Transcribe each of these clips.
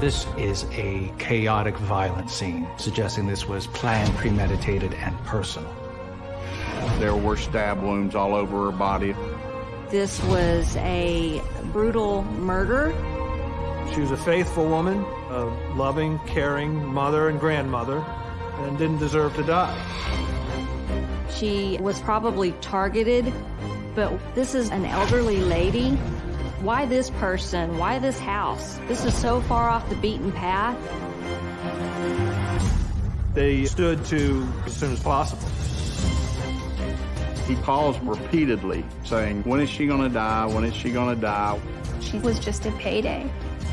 This is a chaotic, violent scene, suggesting this was planned, premeditated, and personal. There were stab wounds all over her body. This was a brutal murder. She was a faithful woman, a loving, caring mother and grandmother, and didn't deserve to die. She was probably targeted, but this is an elderly lady. Why this person? Why this house? This is so far off the beaten path. They stood to as soon as possible. He calls repeatedly saying, when is she gonna die? When is she gonna die? She was just a payday.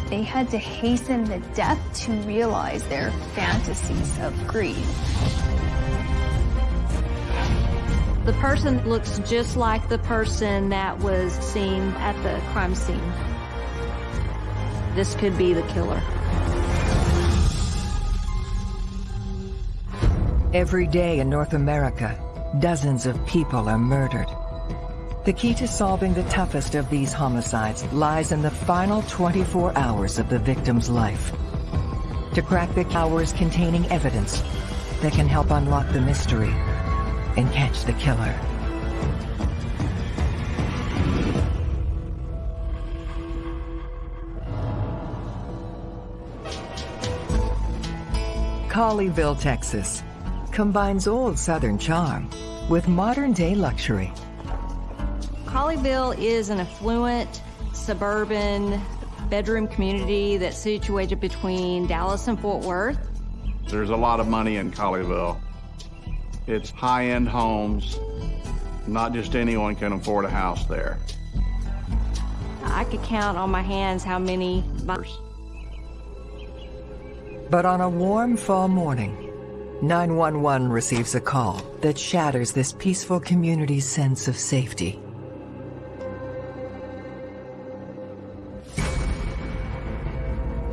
They had to hasten the death to realize their fantasies of greed. The person looks just like the person that was seen at the crime scene. This could be the killer. Every day in North America, dozens of people are murdered. The key to solving the toughest of these homicides lies in the final 24 hours of the victim's life. To crack the hours containing evidence that can help unlock the mystery and catch the killer. Colleyville, Texas combines old Southern charm with modern-day luxury. Colleyville is an affluent, suburban bedroom community that's situated between Dallas and Fort Worth. There's a lot of money in Colleyville. It's high-end homes. Not just anyone can afford a house there. I could count on my hands how many buyers. But on a warm fall morning, 911 receives a call that shatters this peaceful community's sense of safety.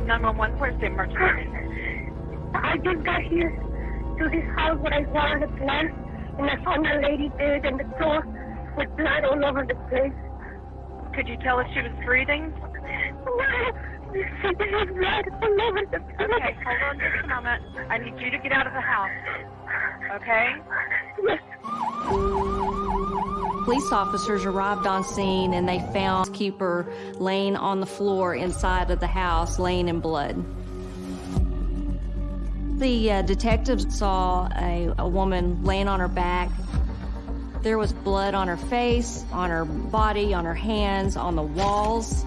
Nine one one. Where's the emergency? I just got here to his house where I watered the plant, and I found a lady dead in the door with blood all over the place. Could you tell if she was breathing? No, She had blood all over the place. Okay, hold on just a moment. I need you to get out of the house. Okay? Yes. Police officers arrived on scene and they found keeper laying on the floor inside of the house, laying in blood. The uh, detectives saw a, a woman laying on her back. There was blood on her face, on her body, on her hands, on the walls.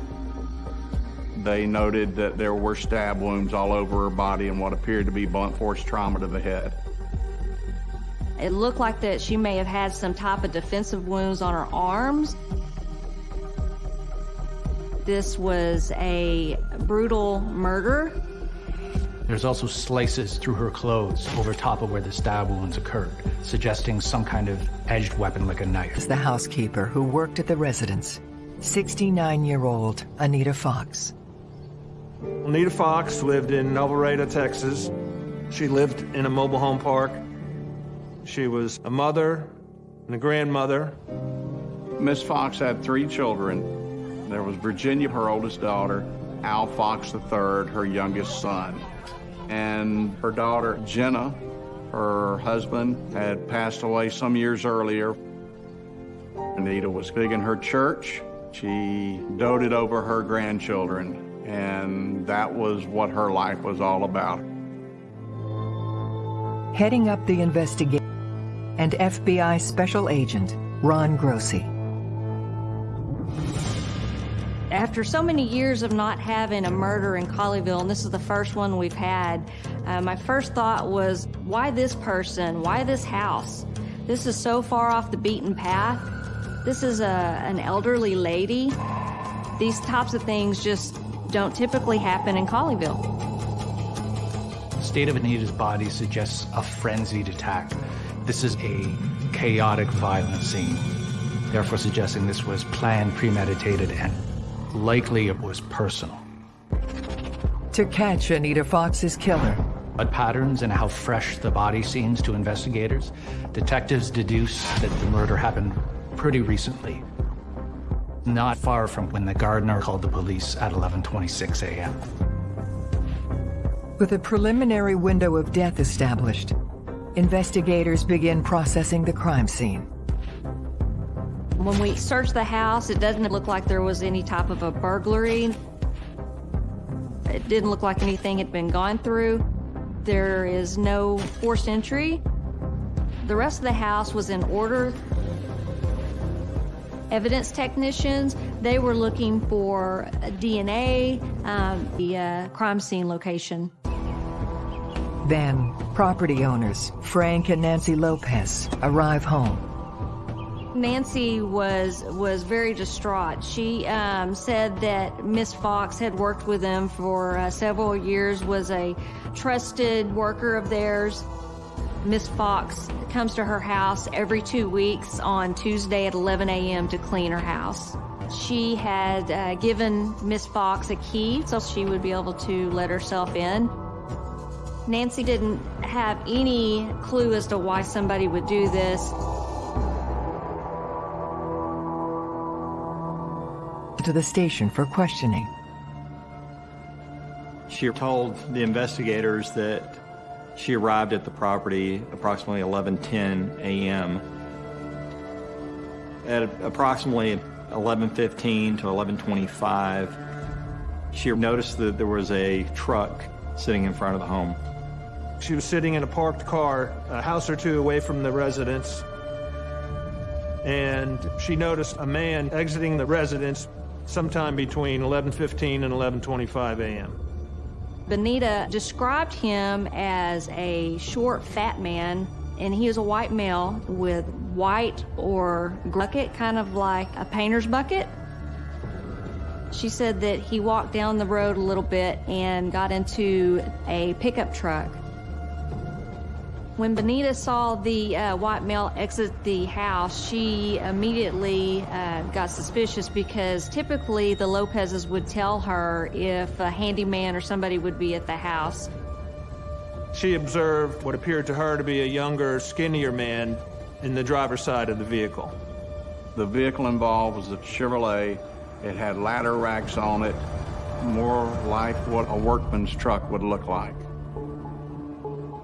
They noted that there were stab wounds all over her body and what appeared to be blunt force trauma to the head. It looked like that she may have had some type of defensive wounds on her arms. This was a brutal murder. There's also slices through her clothes over top of where the stab wounds occurred, suggesting some kind of edged weapon like a knife. It's the housekeeper who worked at the residence, 69-year-old Anita Fox. Anita Fox lived in Alvarado, Texas. She lived in a mobile home park. She was a mother and a grandmother. Miss Fox had three children. There was Virginia, her oldest daughter, Al Fox III, her youngest son. And her daughter, Jenna, her husband, had passed away some years earlier. Anita was big in her church. She doted over her grandchildren, and that was what her life was all about. Heading up the investigation, and FBI Special Agent Ron Grossi. After so many years of not having a murder in Colleyville, and this is the first one we've had, uh, my first thought was, why this person? Why this house? This is so far off the beaten path. This is a, an elderly lady. These types of things just don't typically happen in Colleyville. The state of Anita's body suggests a frenzied attack. This is a chaotic, violent scene, therefore suggesting this was planned, premeditated, and likely it was personal. To catch Anita Fox's killer, But patterns and how fresh the body seems to investigators, detectives deduce that the murder happened pretty recently, not far from when the gardener called the police at 11.26 a.m. With a preliminary window of death established, investigators begin processing the crime scene. When we searched the house, it doesn't look like there was any type of a burglary. It didn't look like anything had been gone through. There is no forced entry. The rest of the house was in order. Evidence technicians, they were looking for DNA, um, the uh, crime scene location. Then, property owners, Frank and Nancy Lopez, arrive home. Nancy was was very distraught. She um, said that Miss Fox had worked with them for uh, several years, was a trusted worker of theirs. Miss Fox comes to her house every two weeks on Tuesday at 11 a.m. to clean her house. She had uh, given Miss Fox a key so she would be able to let herself in. Nancy didn't have any clue as to why somebody would do this. To the station for questioning. She told the investigators that she arrived at the property approximately 11:10 a.m. At approximately 11:15 to 11:25, she noticed that there was a truck sitting in front of the home. She was sitting in a parked car a house or two away from the residence. And she noticed a man exiting the residence sometime between 11:15 and 11:25 a.m. Benita described him as a short, fat man, and he was a white male with white or bucket, kind of like a painter's bucket. She said that he walked down the road a little bit and got into a pickup truck. When Benita saw the uh, white male exit the house, she immediately uh, got suspicious because typically the Lopezes would tell her if a handyman or somebody would be at the house. She observed what appeared to her to be a younger, skinnier man in the driver's side of the vehicle. The vehicle involved was a Chevrolet. It had ladder racks on it, more like what a workman's truck would look like.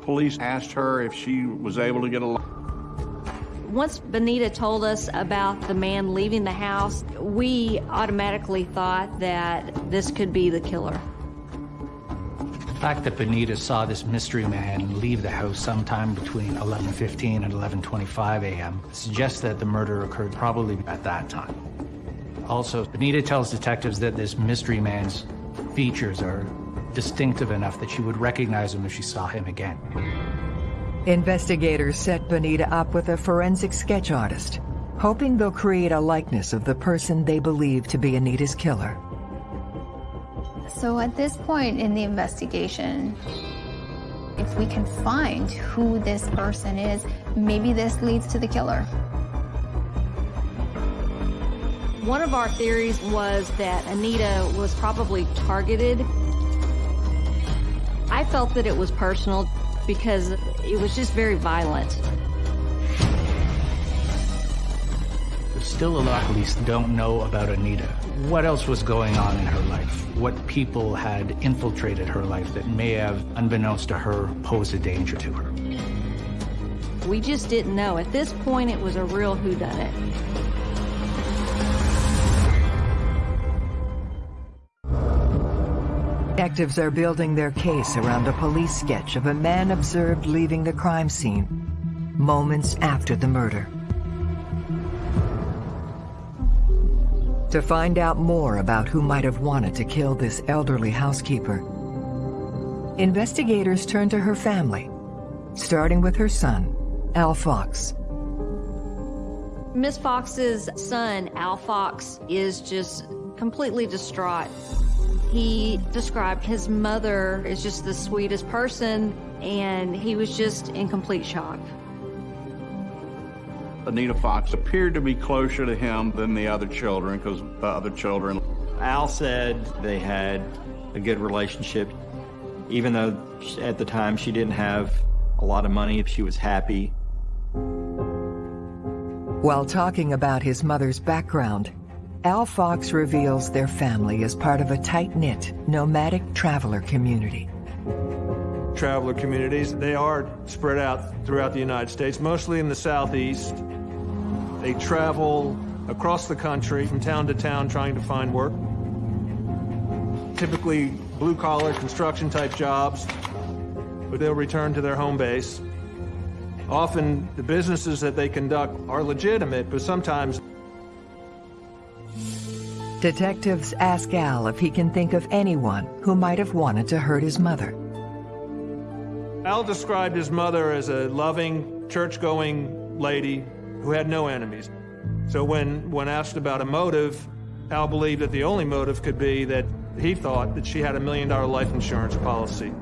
Police asked her if she was able to get a Once Benita told us about the man leaving the house, we automatically thought that this could be the killer. The fact that Benita saw this mystery man leave the house sometime between 11.15 and 11.25 a.m. suggests that the murder occurred probably at that time. Also, Benita tells detectives that this mystery man's features are distinctive enough that she would recognize him if she saw him again. Investigators set Benita up with a forensic sketch artist, hoping they'll create a likeness of the person they believe to be Anita's killer. So at this point in the investigation, if we can find who this person is, maybe this leads to the killer. One of our theories was that Anita was probably targeted I felt that it was personal because it was just very violent. Still a lot police don't know about Anita. What else was going on in her life? What people had infiltrated her life that may have, unbeknownst to her, posed a danger to her? We just didn't know. At this point, it was a real whodunit. Detectives are building their case around a police sketch of a man observed leaving the crime scene moments after the murder. To find out more about who might have wanted to kill this elderly housekeeper, investigators turn to her family, starting with her son, Al Fox. Miss Fox's son, Al Fox, is just completely distraught. He described his mother as just the sweetest person, and he was just in complete shock. Anita Fox appeared to be closer to him than the other children because the other children. Al said they had a good relationship. Even though at the time she didn't have a lot of money, if she was happy. While talking about his mother's background, Al Fox reveals their family is part of a tight-knit, nomadic traveler community. traveler communities. They are spread out throughout the United States, mostly in the southeast. They travel across the country from town to town trying to find work. Typically blue-collar construction type jobs, but they'll return to their home base. Often the businesses that they conduct are legitimate, but sometimes Detectives ask Al if he can think of anyone who might have wanted to hurt his mother. Al described his mother as a loving, church-going lady who had no enemies. So when, when asked about a motive, Al believed that the only motive could be that he thought that she had a million dollar life insurance policy.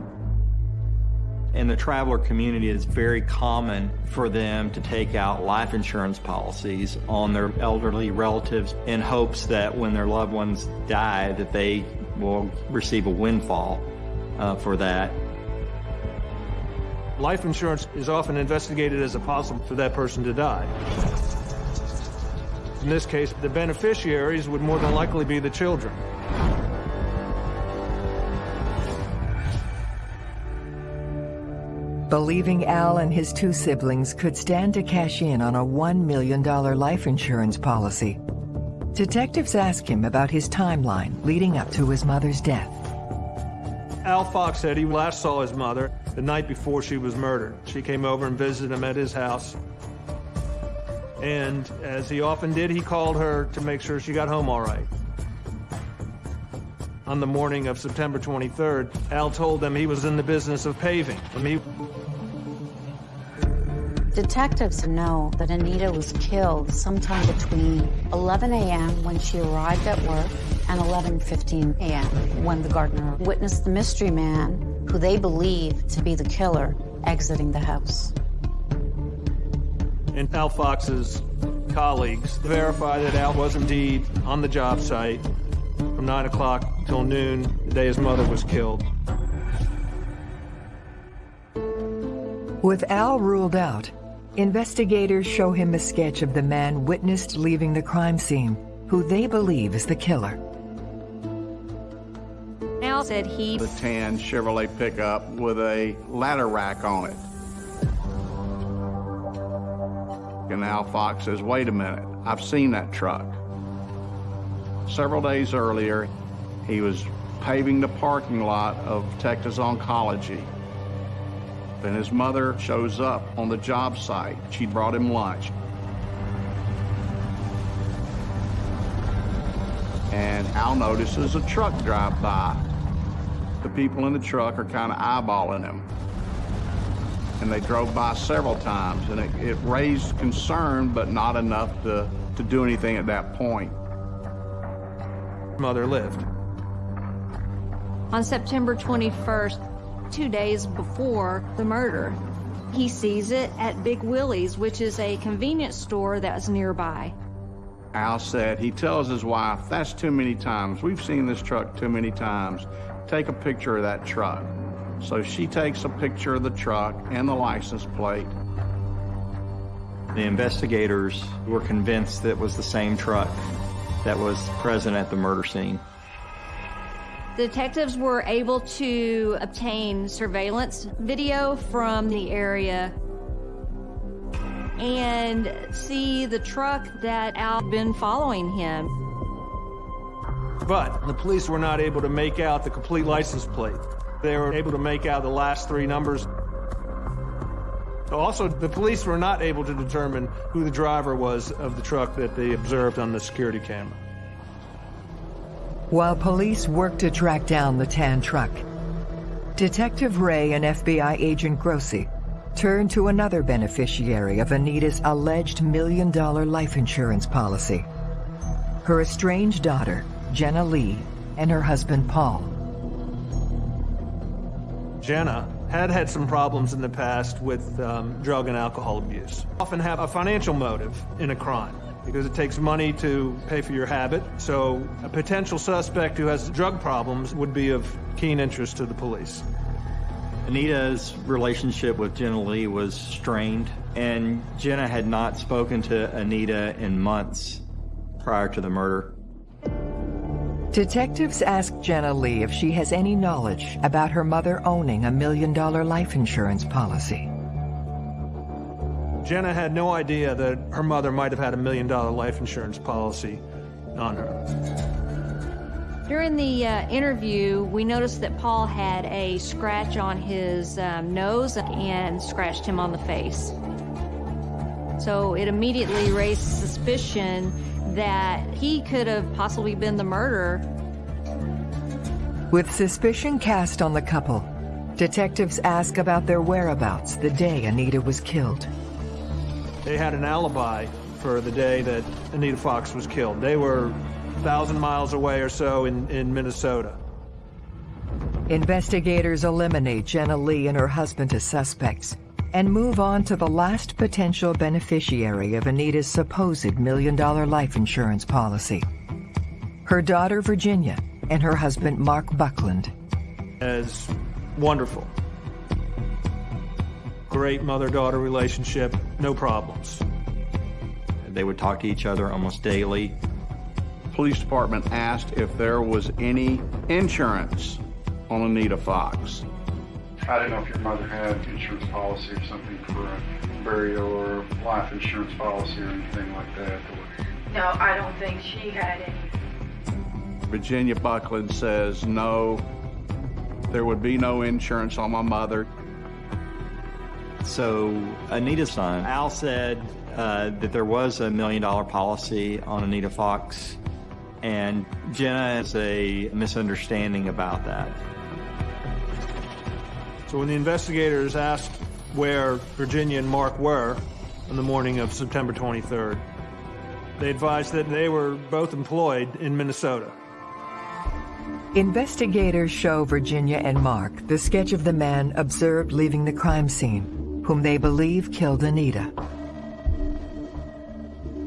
In the traveler community, it's very common for them to take out life insurance policies on their elderly relatives in hopes that when their loved ones die, that they will receive a windfall uh, for that. Life insurance is often investigated as a possible for that person to die. In this case, the beneficiaries would more than likely be the children. Believing Al and his two siblings could stand to cash in on a $1 million life insurance policy, detectives ask him about his timeline leading up to his mother's death. Al Fox said he last saw his mother the night before she was murdered. She came over and visited him at his house. And as he often did, he called her to make sure she got home all right. On the morning of September 23rd, Al told them he was in the business of paving. I mean, Detectives know that Anita was killed sometime between 11 a.m. when she arrived at work and 11.15 a.m. when the gardener witnessed the mystery man, who they believe to be the killer, exiting the house. and Al Fox's colleagues verify that Al was indeed on the job site from 9 o'clock till noon, the day his mother was killed. With Al ruled out, investigators show him a sketch of the man witnessed leaving the crime scene, who they believe is the killer. Al said he The tan Chevrolet pickup with a ladder rack on it. And Al Fox says, wait a minute, I've seen that truck. Several days earlier, he was paving the parking lot of Texas Oncology. Then his mother shows up on the job site. She brought him lunch. And Al notices a truck drive by. The people in the truck are kind of eyeballing him. And they drove by several times, and it, it raised concern, but not enough to, to do anything at that point. Mother lived. on September 21st, two days before the murder. He sees it at Big Willie's, which is a convenience store that's nearby. Al said, he tells his wife, that's too many times. We've seen this truck too many times. Take a picture of that truck. So she takes a picture of the truck and the license plate. The investigators were convinced that it was the same truck that was present at the murder scene. Detectives were able to obtain surveillance video from the area and see the truck that Al had been following him. But the police were not able to make out the complete license plate. They were able to make out the last three numbers. Also, the police were not able to determine who the driver was of the truck that they observed on the security camera. While police worked to track down the tan truck, Detective Ray and FBI agent Grossi turned to another beneficiary of Anita's alleged million dollar life insurance policy. Her estranged daughter, Jenna Lee, and her husband Paul. Jenna had had some problems in the past with um, drug and alcohol abuse. Often have a financial motive in a crime because it takes money to pay for your habit. So a potential suspect who has drug problems would be of keen interest to the police. Anita's relationship with Jenna Lee was strained, and Jenna had not spoken to Anita in months prior to the murder. Detectives ask Jenna Lee if she has any knowledge about her mother owning a million dollar life insurance policy. Jenna had no idea that her mother might have had a million dollar life insurance policy on her. During the uh, interview, we noticed that Paul had a scratch on his um, nose and scratched him on the face. So it immediately raised suspicion that he could have possibly been the murderer. With suspicion cast on the couple, detectives ask about their whereabouts the day Anita was killed. They had an alibi for the day that Anita Fox was killed. They were a thousand miles away or so in, in Minnesota. Investigators eliminate Jenna Lee and her husband as suspects and move on to the last potential beneficiary of Anita's supposed million-dollar life insurance policy. Her daughter, Virginia, and her husband, Mark Buckland. As wonderful. Great mother-daughter relationship, no problems. They would talk to each other almost daily. Police department asked if there was any insurance on Anita Fox. I didn't know if your mother had insurance policy or something for a burial or life insurance policy or anything like that. No, I don't think she had any. Virginia Buckland says no, there would be no insurance on my mother. So Anita's son, Al said uh, that there was a million dollar policy on Anita Fox, and Jenna has a misunderstanding about that. So when the investigators asked where Virginia and Mark were on the morning of September 23rd, they advised that they were both employed in Minnesota. Investigators show Virginia and Mark the sketch of the man observed leaving the crime scene, whom they believe killed Anita.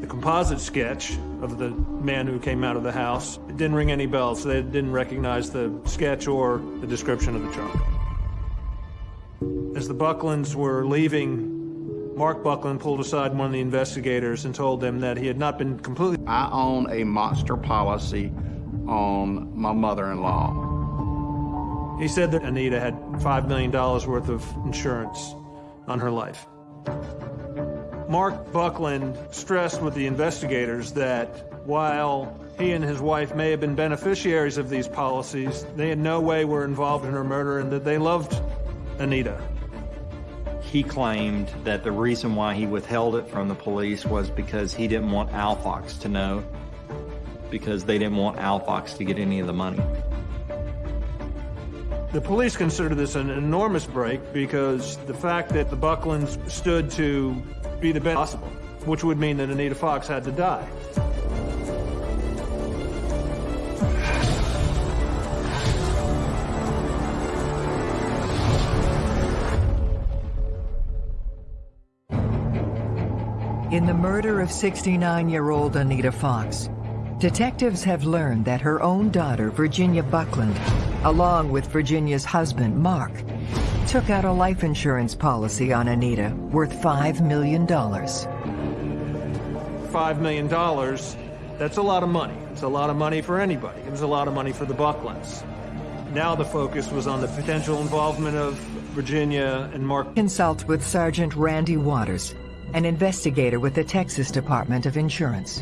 The composite sketch of the man who came out of the house didn't ring any bells. So they didn't recognize the sketch or the description of the trunk. As the Bucklands were leaving, Mark Buckland pulled aside one of the investigators and told them that he had not been completely... I own a monster policy on my mother-in-law. He said that Anita had $5 million worth of insurance on her life. Mark Buckland stressed with the investigators that while he and his wife may have been beneficiaries of these policies, they in no way were involved in her murder and that they loved Anita. He claimed that the reason why he withheld it from the police was because he didn't want Al Fox to know, because they didn't want Al Fox to get any of the money. The police consider this an enormous break because the fact that the Bucklands stood to be the best possible, which would mean that Anita Fox had to die. In the murder of 69-year-old Anita Fox, detectives have learned that her own daughter, Virginia Buckland, along with Virginia's husband, Mark, took out a life insurance policy on Anita worth $5 million. $5 million, that's a lot of money. It's a lot of money for anybody. It was a lot of money for the Bucklands. Now the focus was on the potential involvement of Virginia and Mark. Consult with Sergeant Randy Waters, an investigator with the Texas Department of Insurance.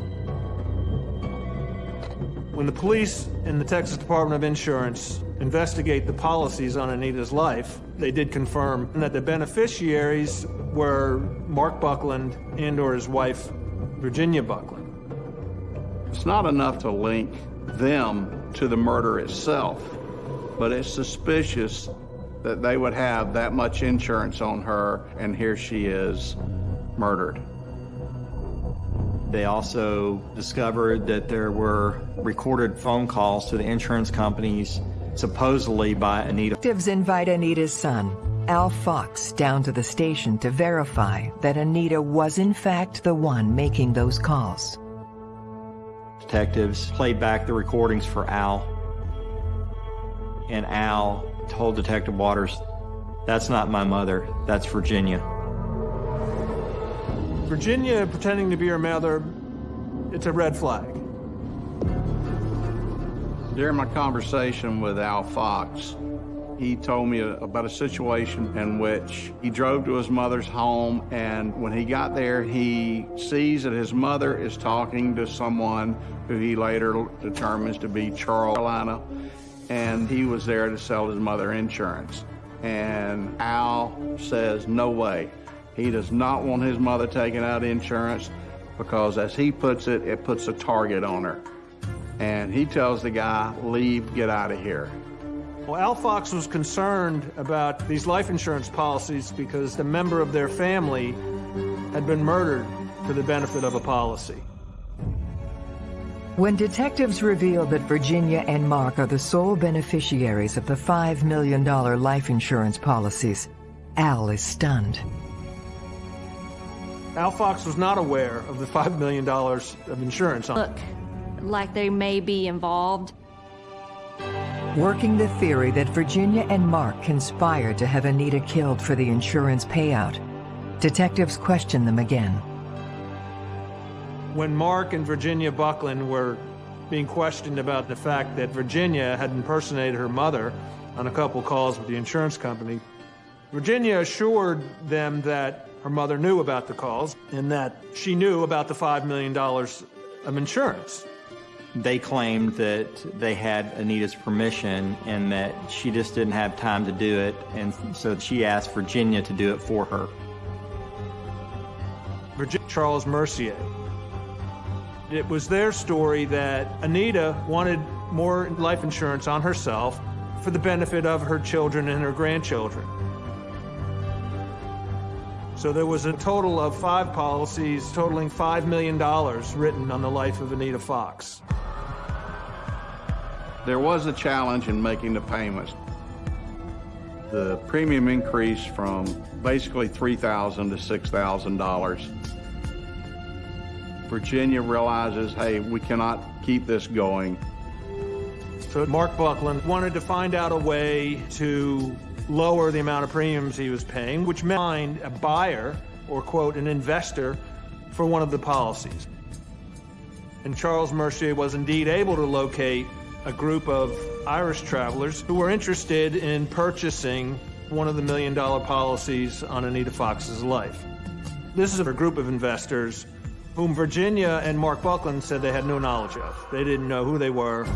When the police and the Texas Department of Insurance investigate the policies on Anita's life, they did confirm that the beneficiaries were Mark Buckland and or his wife, Virginia Buckland. It's not enough to link them to the murder itself, but it's suspicious that they would have that much insurance on her, and here she is murdered. They also discovered that there were recorded phone calls to the insurance companies, supposedly by Anita. Detectives invite Anita's son, Al Fox, down to the station to verify that Anita was in fact the one making those calls. Detectives played back the recordings for Al, and Al told Detective Waters, that's not my mother, that's Virginia. Virginia pretending to be her mother, it's a red flag. During my conversation with Al Fox, he told me about a situation in which he drove to his mother's home, and when he got there, he sees that his mother is talking to someone who he later determines to be Charles Carolina, and he was there to sell his mother insurance. And Al says, no way. He does not want his mother taking out insurance because, as he puts it, it puts a target on her and he tells the guy, leave, get out of here. Well, Al Fox was concerned about these life insurance policies because the member of their family had been murdered for the benefit of a policy. When detectives reveal that Virginia and Mark are the sole beneficiaries of the $5 million life insurance policies, Al is stunned. Al Fox was not aware of the $5 million of insurance. Look, like they may be involved. Working the theory that Virginia and Mark conspired to have Anita killed for the insurance payout, detectives question them again. When Mark and Virginia Buckland were being questioned about the fact that Virginia had impersonated her mother on a couple calls with the insurance company, Virginia assured them that her mother knew about the calls and that she knew about the $5 million of insurance. They claimed that they had Anita's permission and that she just didn't have time to do it, and so she asked Virginia to do it for her. Virginia Charles Mercier. It was their story that Anita wanted more life insurance on herself for the benefit of her children and her grandchildren. So there was a total of five policies totaling $5 million written on the life of Anita Fox. There was a challenge in making the payments. The premium increased from basically $3,000 to $6,000. Virginia realizes, hey, we cannot keep this going. So Mark Buckland wanted to find out a way to lower the amount of premiums he was paying, which meant find a buyer or, quote, an investor for one of the policies. And Charles Mercier was indeed able to locate a group of Irish travelers who were interested in purchasing one of the million dollar policies on Anita Fox's life. This is a group of investors whom Virginia and Mark Buckland said they had no knowledge of. They didn't know who they were.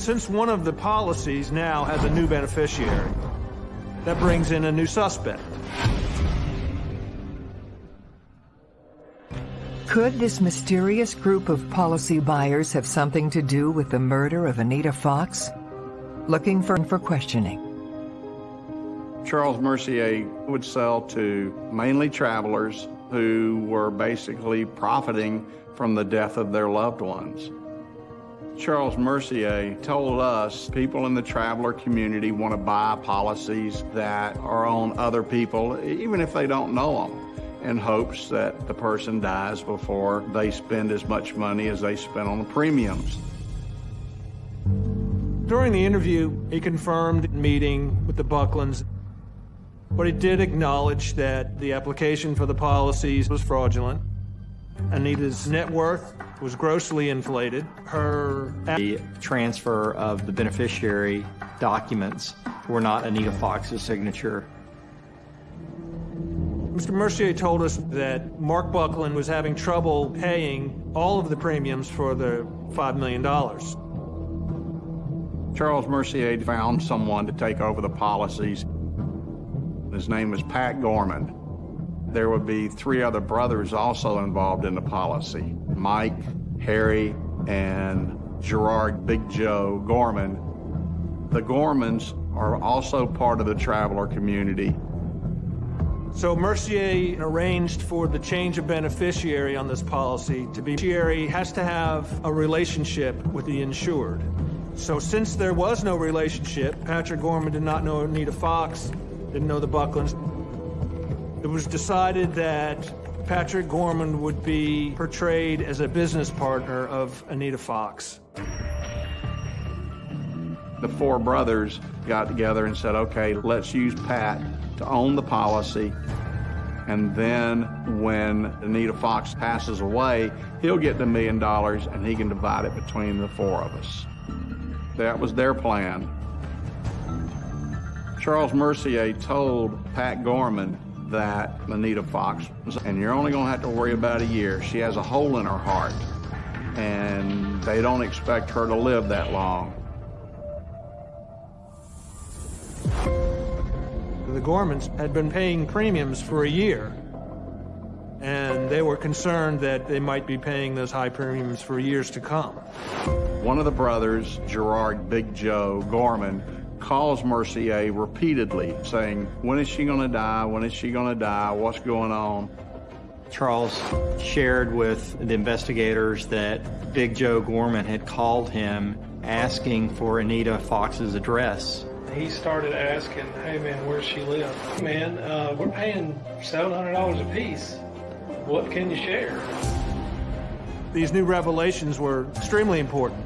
Since one of the policies now has a new beneficiary, that brings in a new suspect. Could this mysterious group of policy buyers have something to do with the murder of Anita Fox? Looking for, for questioning. Charles Mercier would sell to mainly travelers who were basically profiting from the death of their loved ones. Charles Mercier told us people in the traveler community want to buy policies that are on other people, even if they don't know them in hopes that the person dies before they spend as much money as they spent on the premiums. During the interview, he confirmed meeting with the Bucklands, but he did acknowledge that the application for the policies was fraudulent. Anita's net worth was grossly inflated. Her the transfer of the beneficiary documents were not Anita Fox's signature. Mr. Mercier told us that Mark Buckland was having trouble paying all of the premiums for the $5 million. Charles Mercier found someone to take over the policies. His name was Pat Gorman. There would be three other brothers also involved in the policy Mike, Harry, and Gerard Big Joe Gorman. The Gormans are also part of the traveler community. So Mercier arranged for the change of beneficiary on this policy to be beneficiary has to have a relationship with the insured. So since there was no relationship, Patrick Gorman did not know Anita Fox, didn't know the Bucklands. It was decided that Patrick Gorman would be portrayed as a business partner of Anita Fox. The four brothers got together and said, okay, let's use Pat to own the policy And then when Anita Fox passes away, he'll get the million dollars and he can divide it between the four of us. That was their plan. Charles Mercier told Pat Gorman that Anita Fox was, and you're only going to have to worry about a year. She has a hole in her heart, and they don't expect her to live that long. The Gormans had been paying premiums for a year, and they were concerned that they might be paying those high premiums for years to come. One of the brothers, Gerard Big Joe Gorman, calls Mercier repeatedly saying, when is she going to die? When is she going to die? What's going on? Charles shared with the investigators that Big Joe Gorman had called him asking for Anita Fox's address. He started asking, hey man, where's she live? Man, uh, we're paying $700 a piece. What can you share? These new revelations were extremely important.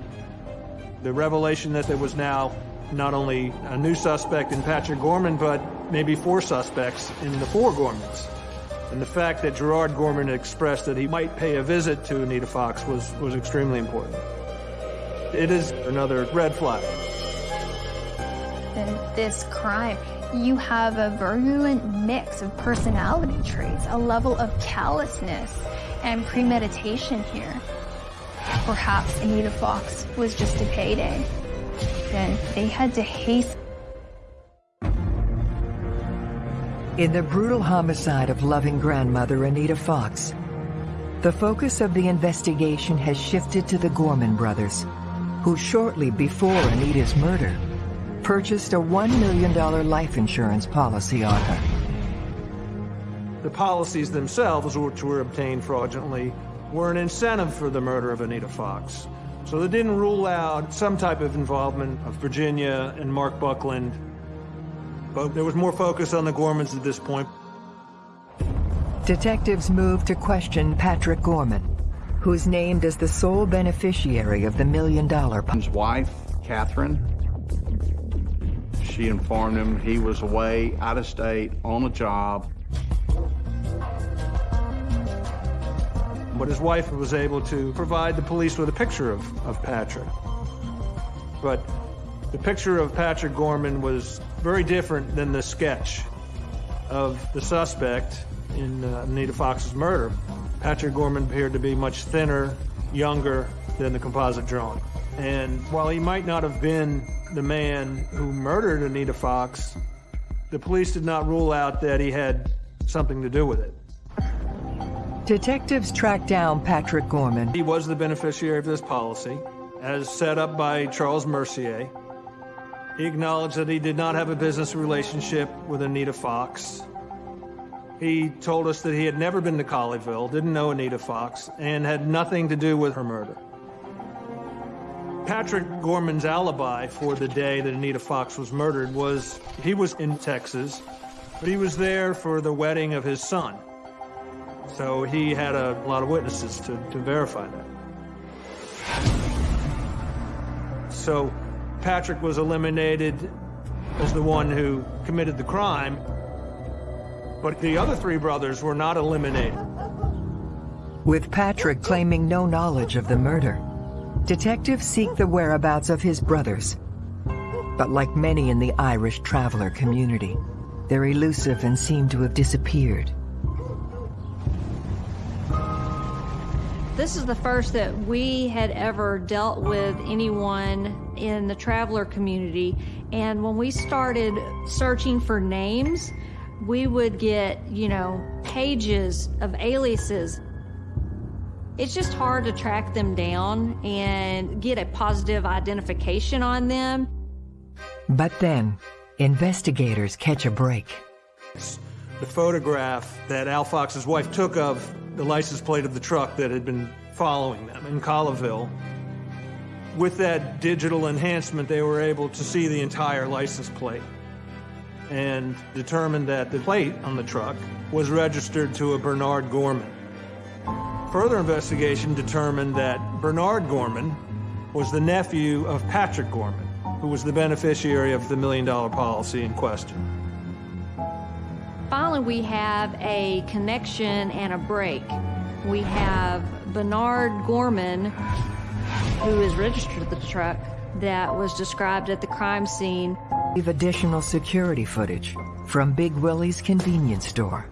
The revelation that there was now not only a new suspect in Patrick Gorman, but maybe four suspects in the four Gormans. And the fact that Gerard Gorman expressed that he might pay a visit to Anita Fox was, was extremely important. It is another red flag. In this crime, you have a virulent mix of personality traits, a level of callousness and premeditation here. Perhaps Anita Fox was just a payday. And they had to hasten. In the brutal homicide of loving grandmother Anita Fox, the focus of the investigation has shifted to the Gorman brothers, who shortly before Anita's murder purchased a $1 million life insurance policy on her. The policies themselves, which were obtained fraudulently, were an incentive for the murder of Anita Fox. So they didn't rule out some type of involvement of Virginia and Mark Buckland, but there was more focus on the Gormans at this point. Detectives moved to question Patrick Gorman, who's named as the sole beneficiary of the million dollar... His wife, Catherine, she informed him he was away, out of state, on a job. But his wife was able to provide the police with a picture of, of Patrick. But the picture of Patrick Gorman was very different than the sketch of the suspect in uh, Anita Fox's murder. Patrick Gorman appeared to be much thinner, younger than the composite drawing. And while he might not have been the man who murdered Anita Fox, the police did not rule out that he had something to do with it. Detectives tracked down Patrick Gorman. He was the beneficiary of this policy, as set up by Charles Mercier. He acknowledged that he did not have a business relationship with Anita Fox. He told us that he had never been to Colleyville, didn't know Anita Fox, and had nothing to do with her murder. Patrick Gorman's alibi for the day that Anita Fox was murdered was he was in Texas, but he was there for the wedding of his son. So he had a lot of witnesses to, to verify that. So Patrick was eliminated as the one who committed the crime, but the other three brothers were not eliminated. With Patrick claiming no knowledge of the murder, detectives seek the whereabouts of his brothers. But like many in the Irish traveler community, they're elusive and seem to have disappeared. This is the first that we had ever dealt with anyone in the traveler community. And when we started searching for names, we would get, you know, pages of aliases. It's just hard to track them down and get a positive identification on them. But then, investigators catch a break. The photograph that Al Fox's wife took of the license plate of the truck that had been following them in Colleyville. With that digital enhancement, they were able to see the entire license plate and determined that the plate on the truck was registered to a Bernard Gorman. Further investigation determined that Bernard Gorman was the nephew of Patrick Gorman, who was the beneficiary of the million dollar policy in question. Finally, we have a connection and a break. We have Bernard Gorman, who is registered to the truck that was described at the crime scene. We've additional security footage from Big Willie's convenience store.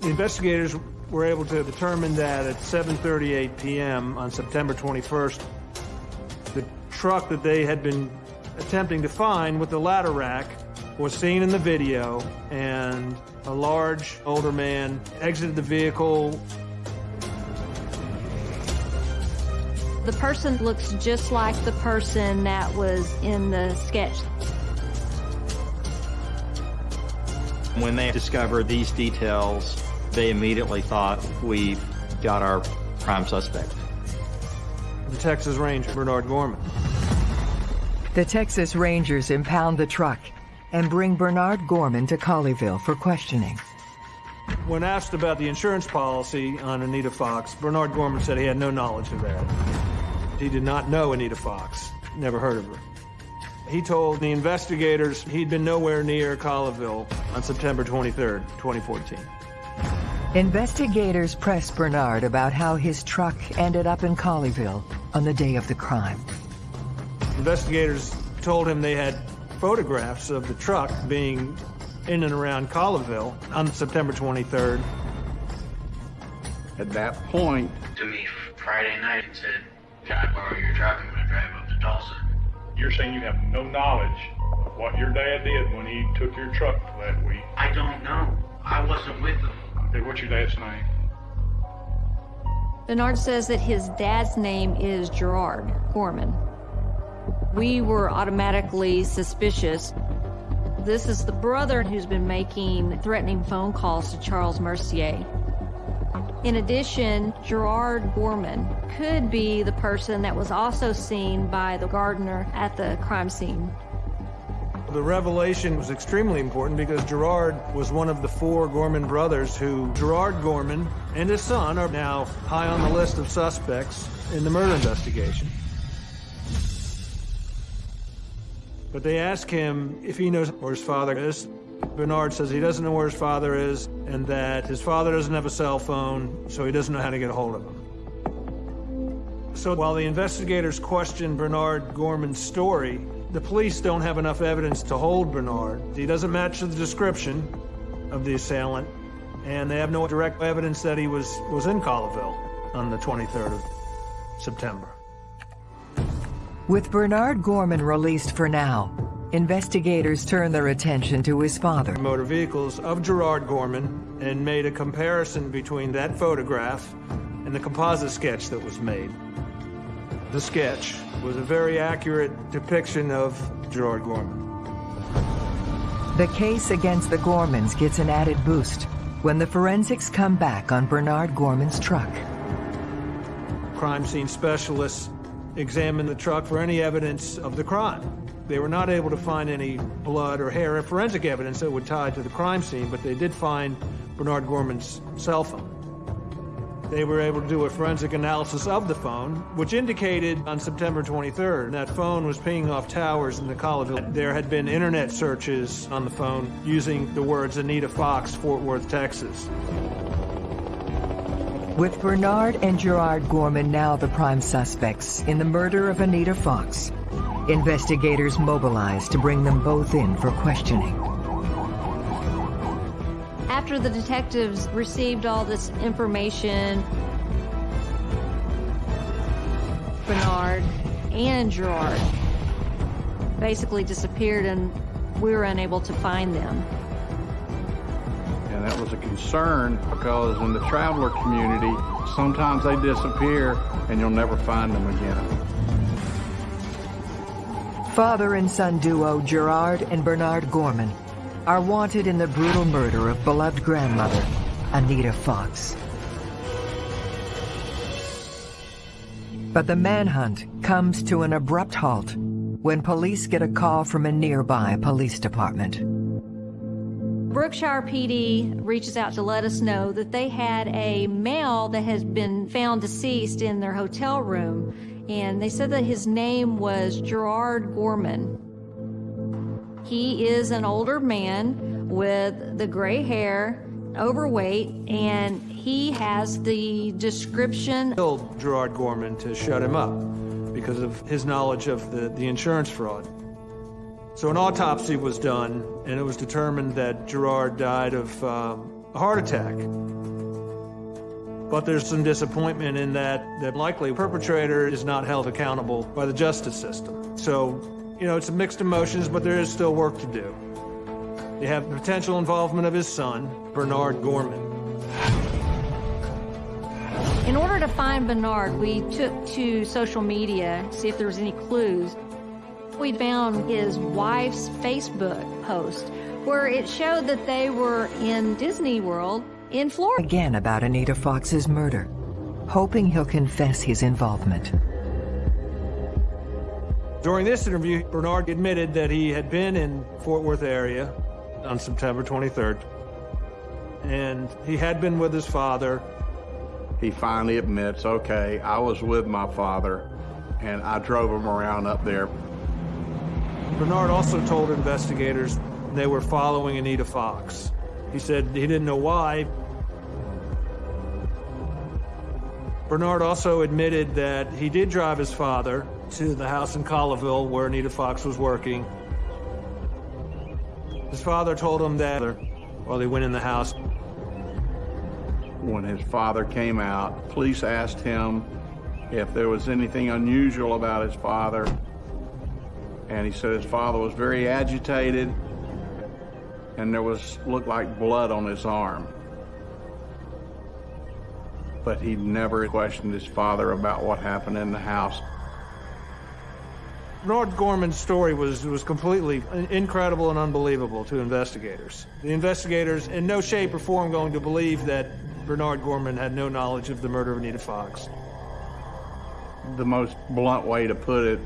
The investigators were able to determine that at 7.38 p.m. on September 21st, the truck that they had been attempting to find with the ladder rack was seen in the video, and a large older man exited the vehicle. The person looks just like the person that was in the sketch. When they discovered these details, they immediately thought we've got our prime suspect. The Texas Ranger, Bernard Gorman. The Texas Rangers impound the truck and bring Bernard Gorman to Colleyville for questioning. When asked about the insurance policy on Anita Fox, Bernard Gorman said he had no knowledge of that. He did not know Anita Fox, never heard of her. He told the investigators he'd been nowhere near Colleyville on September 23rd, 2014. Investigators pressed Bernard about how his truck ended up in Colleyville on the day of the crime. Investigators told him they had photographs of the truck being in and around Colleyville on September 23rd. At that point, to me Friday night and said, Can I borrow your truck? I'm going to drive up to Tulsa. You're saying you have no knowledge of what your dad did when he took your truck that week? I don't know. I wasn't with him. Okay, what's your dad's name? Bernard says that his dad's name is Gerard Gorman. We were automatically suspicious. This is the brother who's been making threatening phone calls to Charles Mercier. In addition, Gerard Gorman could be the person that was also seen by the gardener at the crime scene. The revelation was extremely important because Gerard was one of the four Gorman brothers who Gerard Gorman and his son are now high on the list of suspects in the murder investigation. But they ask him if he knows where his father is. Bernard says he doesn't know where his father is and that his father doesn't have a cell phone, so he doesn't know how to get a hold of him. So while the investigators question Bernard Gorman's story, the police don't have enough evidence to hold Bernard. He doesn't match the description of the assailant, and they have no direct evidence that he was, was in Colleyville on the 23rd of September. With Bernard Gorman released for now, investigators turn their attention to his father. Motor vehicles of Gerard Gorman and made a comparison between that photograph and the composite sketch that was made. The sketch was a very accurate depiction of Gerard Gorman. The case against the Gormans gets an added boost when the forensics come back on Bernard Gorman's truck. Crime scene specialists examined the truck for any evidence of the crime. They were not able to find any blood or hair or forensic evidence that would tie to the crime scene, but they did find Bernard Gorman's cell phone. They were able to do a forensic analysis of the phone, which indicated on September 23rd that phone was pinging off towers in the Colleyville. There had been internet searches on the phone using the words Anita Fox, Fort Worth, Texas. With Bernard and Gerard Gorman now the prime suspects in the murder of Anita Fox, investigators mobilized to bring them both in for questioning. After the detectives received all this information, Bernard and Gerard basically disappeared and we were unable to find them. And that was a concern because in the traveler community, sometimes they disappear and you'll never find them again. Father and son duo Gerard and Bernard Gorman are wanted in the brutal murder of beloved grandmother, Anita Fox. But the manhunt comes to an abrupt halt when police get a call from a nearby police department. Brookshire PD reaches out to let us know that they had a male that has been found deceased in their hotel room, and they said that his name was Gerard Gorman. He is an older man with the gray hair, overweight, and he has the description. Killed Gerard Gorman to shut him up because of his knowledge of the, the insurance fraud. So an autopsy was done, and it was determined that Gerard died of um, a heart attack. But there's some disappointment in that the likely perpetrator is not held accountable by the justice system. So, you know, it's a mixed emotions, but there is still work to do. You have the potential involvement of his son, Bernard Gorman. In order to find Bernard, we took to social media, to see if there was any clues. We found his wife's Facebook post where it showed that they were in Disney World in Florida. Again about Anita Fox's murder, hoping he'll confess his involvement. During this interview, Bernard admitted that he had been in Fort Worth area on September 23rd, and he had been with his father. He finally admits, okay, I was with my father, and I drove him around up there. Bernard also told investigators they were following Anita Fox. He said he didn't know why. Bernard also admitted that he did drive his father to the house in Colleyville where Anita Fox was working. His father told him that while they went in the house. When his father came out, police asked him if there was anything unusual about his father. And he said his father was very agitated and there was looked like blood on his arm. But he never questioned his father about what happened in the house. Bernard Gorman's story was, was completely incredible and unbelievable to investigators. The investigators, in no shape or form, going to believe that Bernard Gorman had no knowledge of the murder of Anita Fox. The most blunt way to put it,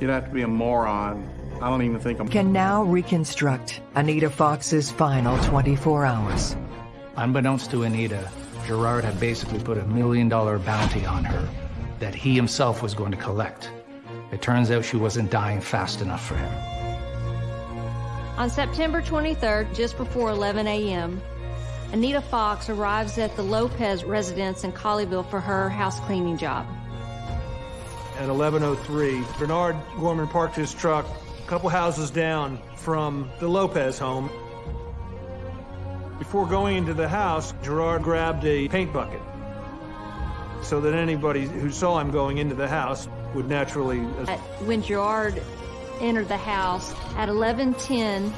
you'd have to be a moron. I don't even think I'm... Can now reconstruct Anita Fox's final 24 hours. Unbeknownst to Anita, Gerard had basically put a million dollar bounty on her that he himself was going to collect. It turns out she wasn't dying fast enough for him. On September 23rd, just before 11 a.m., Anita Fox arrives at the Lopez residence in Colleyville for her house cleaning job. At 11.03, Bernard Gorman parked his truck a couple houses down from the Lopez home. Before going into the house, Gerard grabbed a paint bucket so that anybody who saw him going into the house would naturally... Uh, when Gerard entered the house at 11.10,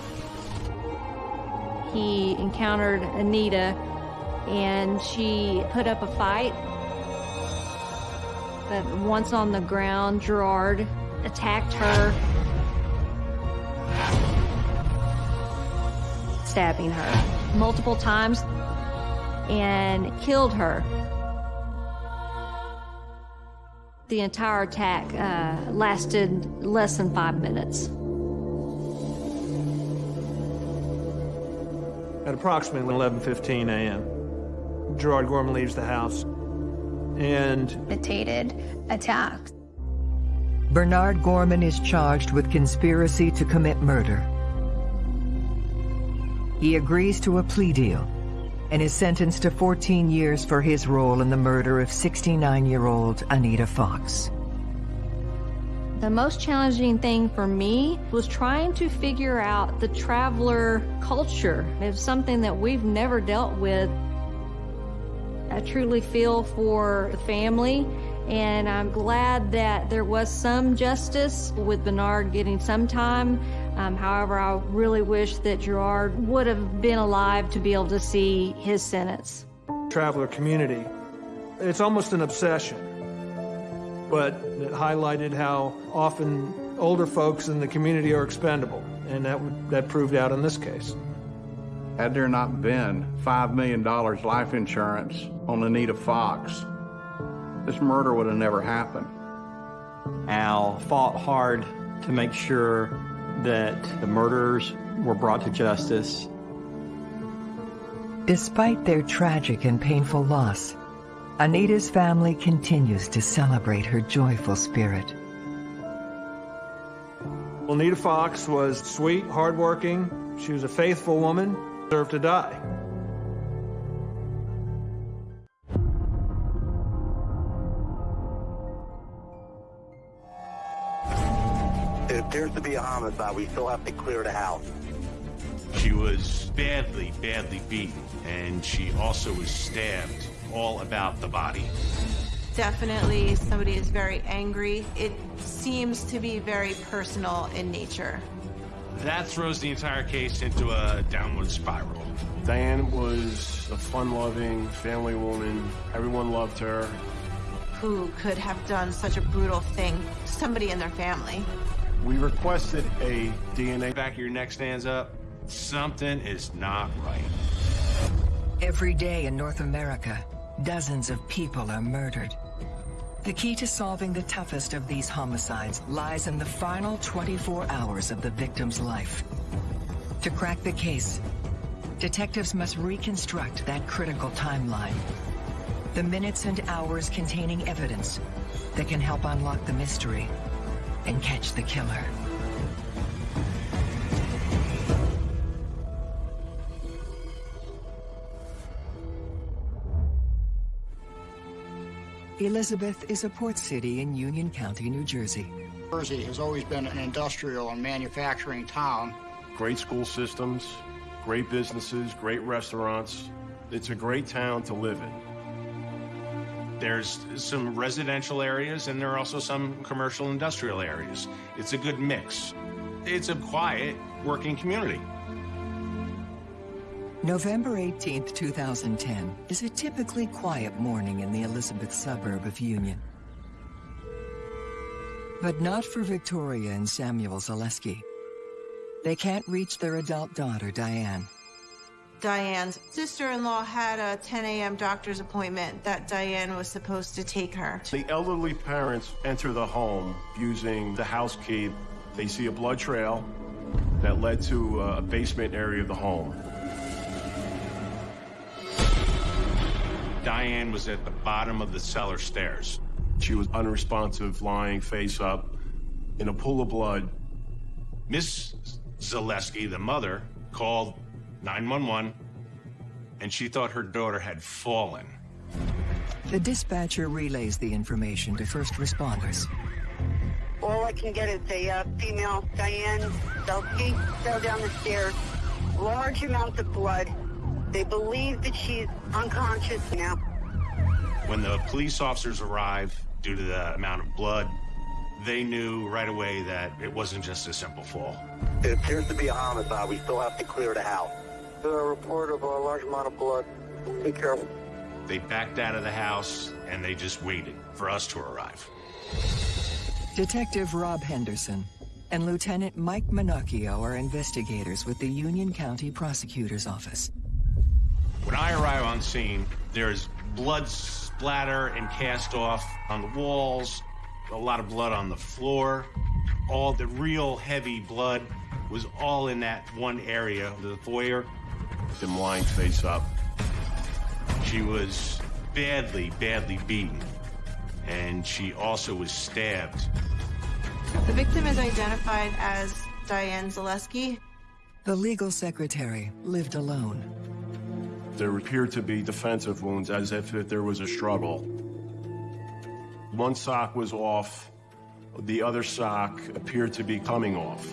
he encountered Anita and she put up a fight. But once on the ground, Gerard attacked her, stabbing her multiple times and killed her. The entire attack uh, lasted less than five minutes. At approximately 11.15 a.m., Gerard Gorman leaves the house and... Meditated attack. Bernard Gorman is charged with conspiracy to commit murder. He agrees to a plea deal and is sentenced to 14 years for his role in the murder of 69-year-old Anita Fox. The most challenging thing for me was trying to figure out the traveler culture. It's something that we've never dealt with. I truly feel for the family, and I'm glad that there was some justice with Bernard getting some time. Um, however, I really wish that Gerard would have been alive to be able to see his sentence. Traveler community, it's almost an obsession but it highlighted how often older folks in the community are expendable, and that, that proved out in this case. Had there not been $5 million life insurance on Anita Fox, this murder would have never happened. Al fought hard to make sure that the murderers were brought to justice. Despite their tragic and painful loss, Anita's family continues to celebrate her joyful spirit. Anita Fox was sweet, hardworking. She was a faithful woman. Deserve to die. It appears to be a homicide. We still have to clear the house. She was badly, badly beaten, and she also was stabbed all about the body. Definitely somebody is very angry. It seems to be very personal in nature. That throws the entire case into a downward spiral. Diane was a fun-loving family woman. Everyone loved her. Who could have done such a brutal thing to somebody in their family? We requested a DNA. Back of your neck stands up. Something is not right. Every day in North America, dozens of people are murdered. The key to solving the toughest of these homicides lies in the final 24 hours of the victim's life. To crack the case, detectives must reconstruct that critical timeline. The minutes and hours containing evidence that can help unlock the mystery and catch the killer. Elizabeth is a port city in Union County, New Jersey. Jersey has always been an industrial and manufacturing town. Great school systems, great businesses, great restaurants. It's a great town to live in. There's some residential areas and there are also some commercial industrial areas. It's a good mix. It's a quiet working community. November 18, 2010 is a typically quiet morning in the Elizabeth suburb of Union. But not for Victoria and Samuel Zaleski. They can't reach their adult daughter, Diane. Diane's sister-in-law had a 10 a.m. doctor's appointment that Diane was supposed to take her. The elderly parents enter the home using the house key. They see a blood trail that led to uh, a basement area of the home. Diane was at the bottom of the cellar stairs. She was unresponsive, lying face up in a pool of blood. Miss Zaleski, the mother, called 911, and she thought her daughter had fallen. The dispatcher relays the information to first responders. All I can get is a uh, female, Diane Zaleski, fell down the stairs. Large amounts of blood. They believe that she's unconscious now. When the police officers arrived, due to the amount of blood, they knew right away that it wasn't just a simple fall. It appears to be a homicide. We still have to clear the house. A report of a large amount of blood. Be careful. They backed out of the house and they just waited for us to arrive. Detective Rob Henderson and Lieutenant Mike Minocchio are investigators with the Union County Prosecutor's Office. When I arrive on scene, there's blood splatter and cast off on the walls, a lot of blood on the floor. All the real heavy blood was all in that one area, the foyer. Them lying face up. She was badly, badly beaten. And she also was stabbed. The victim is identified as Diane Zaleski. The legal secretary lived alone. There appeared to be defensive wounds as if there was a struggle. One sock was off, the other sock appeared to be coming off.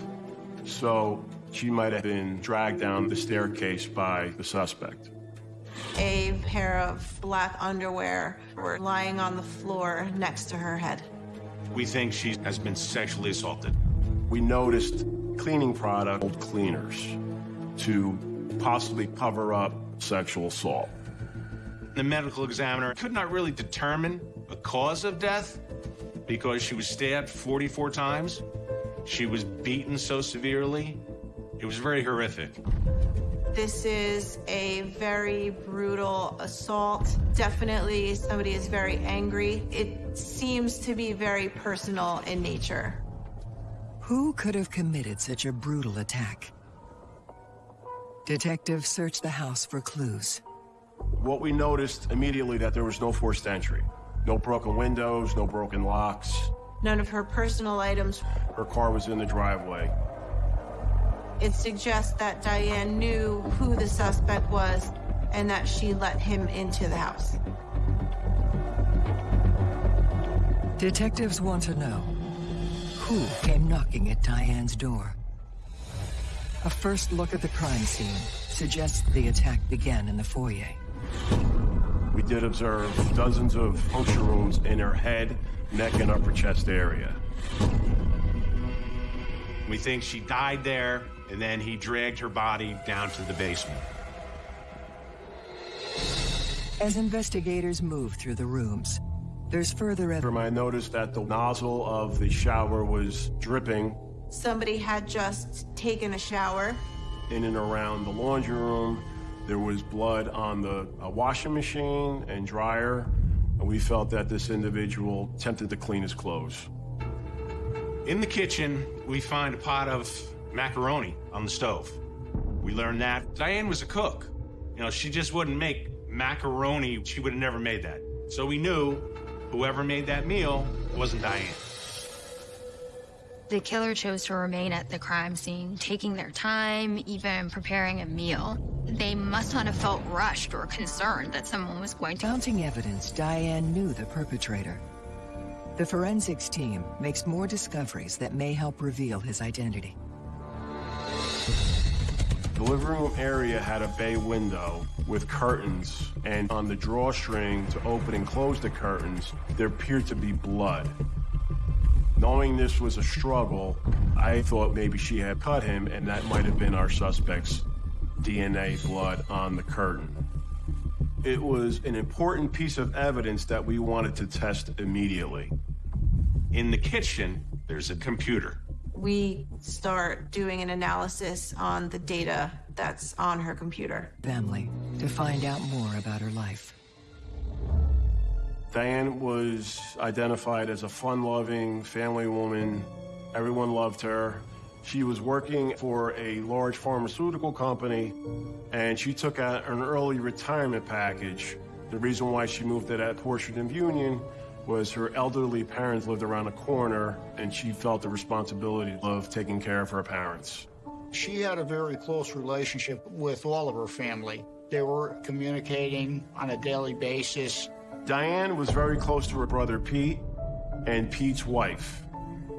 So she might have been dragged down the staircase by the suspect. A pair of black underwear were lying on the floor next to her head. We think she has been sexually assaulted. We noticed cleaning product, old cleaners, to possibly cover up sexual assault. The medical examiner could not really determine a cause of death because she was stabbed 44 times. She was beaten so severely. It was very horrific. This is a very brutal assault. Definitely somebody is very angry. It seems to be very personal in nature. Who could have committed such a brutal attack? Detectives searched the house for clues. What we noticed immediately that there was no forced entry. No broken windows, no broken locks. None of her personal items. Her car was in the driveway. It suggests that Diane knew who the suspect was and that she let him into the house. Detectives want to know who came knocking at Diane's door. A first look at the crime scene suggests the attack began in the foyer. We did observe dozens of puncture wounds in her head, neck, and upper chest area. We think she died there, and then he dragged her body down to the basement. As investigators move through the rooms, there's further evidence. I noticed that the nozzle of the shower was dripping Somebody had just taken a shower. in and around the laundry room. There was blood on the uh, washing machine and dryer. And we felt that this individual attempted to clean his clothes. In the kitchen, we find a pot of macaroni on the stove. We learned that Diane was a cook. You know, she just wouldn't make macaroni. She would have never made that. So we knew whoever made that meal wasn't Diane. The killer chose to remain at the crime scene, taking their time, even preparing a meal. They must not have felt rushed or concerned that someone was going to. Mounting evidence, Diane knew the perpetrator. The forensics team makes more discoveries that may help reveal his identity. The living room area had a bay window with curtains, and on the drawstring to open and close the curtains, there appeared to be blood. Knowing this was a struggle, I thought maybe she had cut him, and that might have been our suspect's DNA blood on the curtain. It was an important piece of evidence that we wanted to test immediately. In the kitchen, there's a computer. We start doing an analysis on the data that's on her computer. Family to find out more about her life. Diane was identified as a fun-loving family woman. Everyone loved her. She was working for a large pharmaceutical company, and she took out an early retirement package. The reason why she moved to that portion of Union was her elderly parents lived around the corner, and she felt the responsibility of taking care of her parents. She had a very close relationship with all of her family. They were communicating on a daily basis. Diane was very close to her brother Pete and Pete's wife.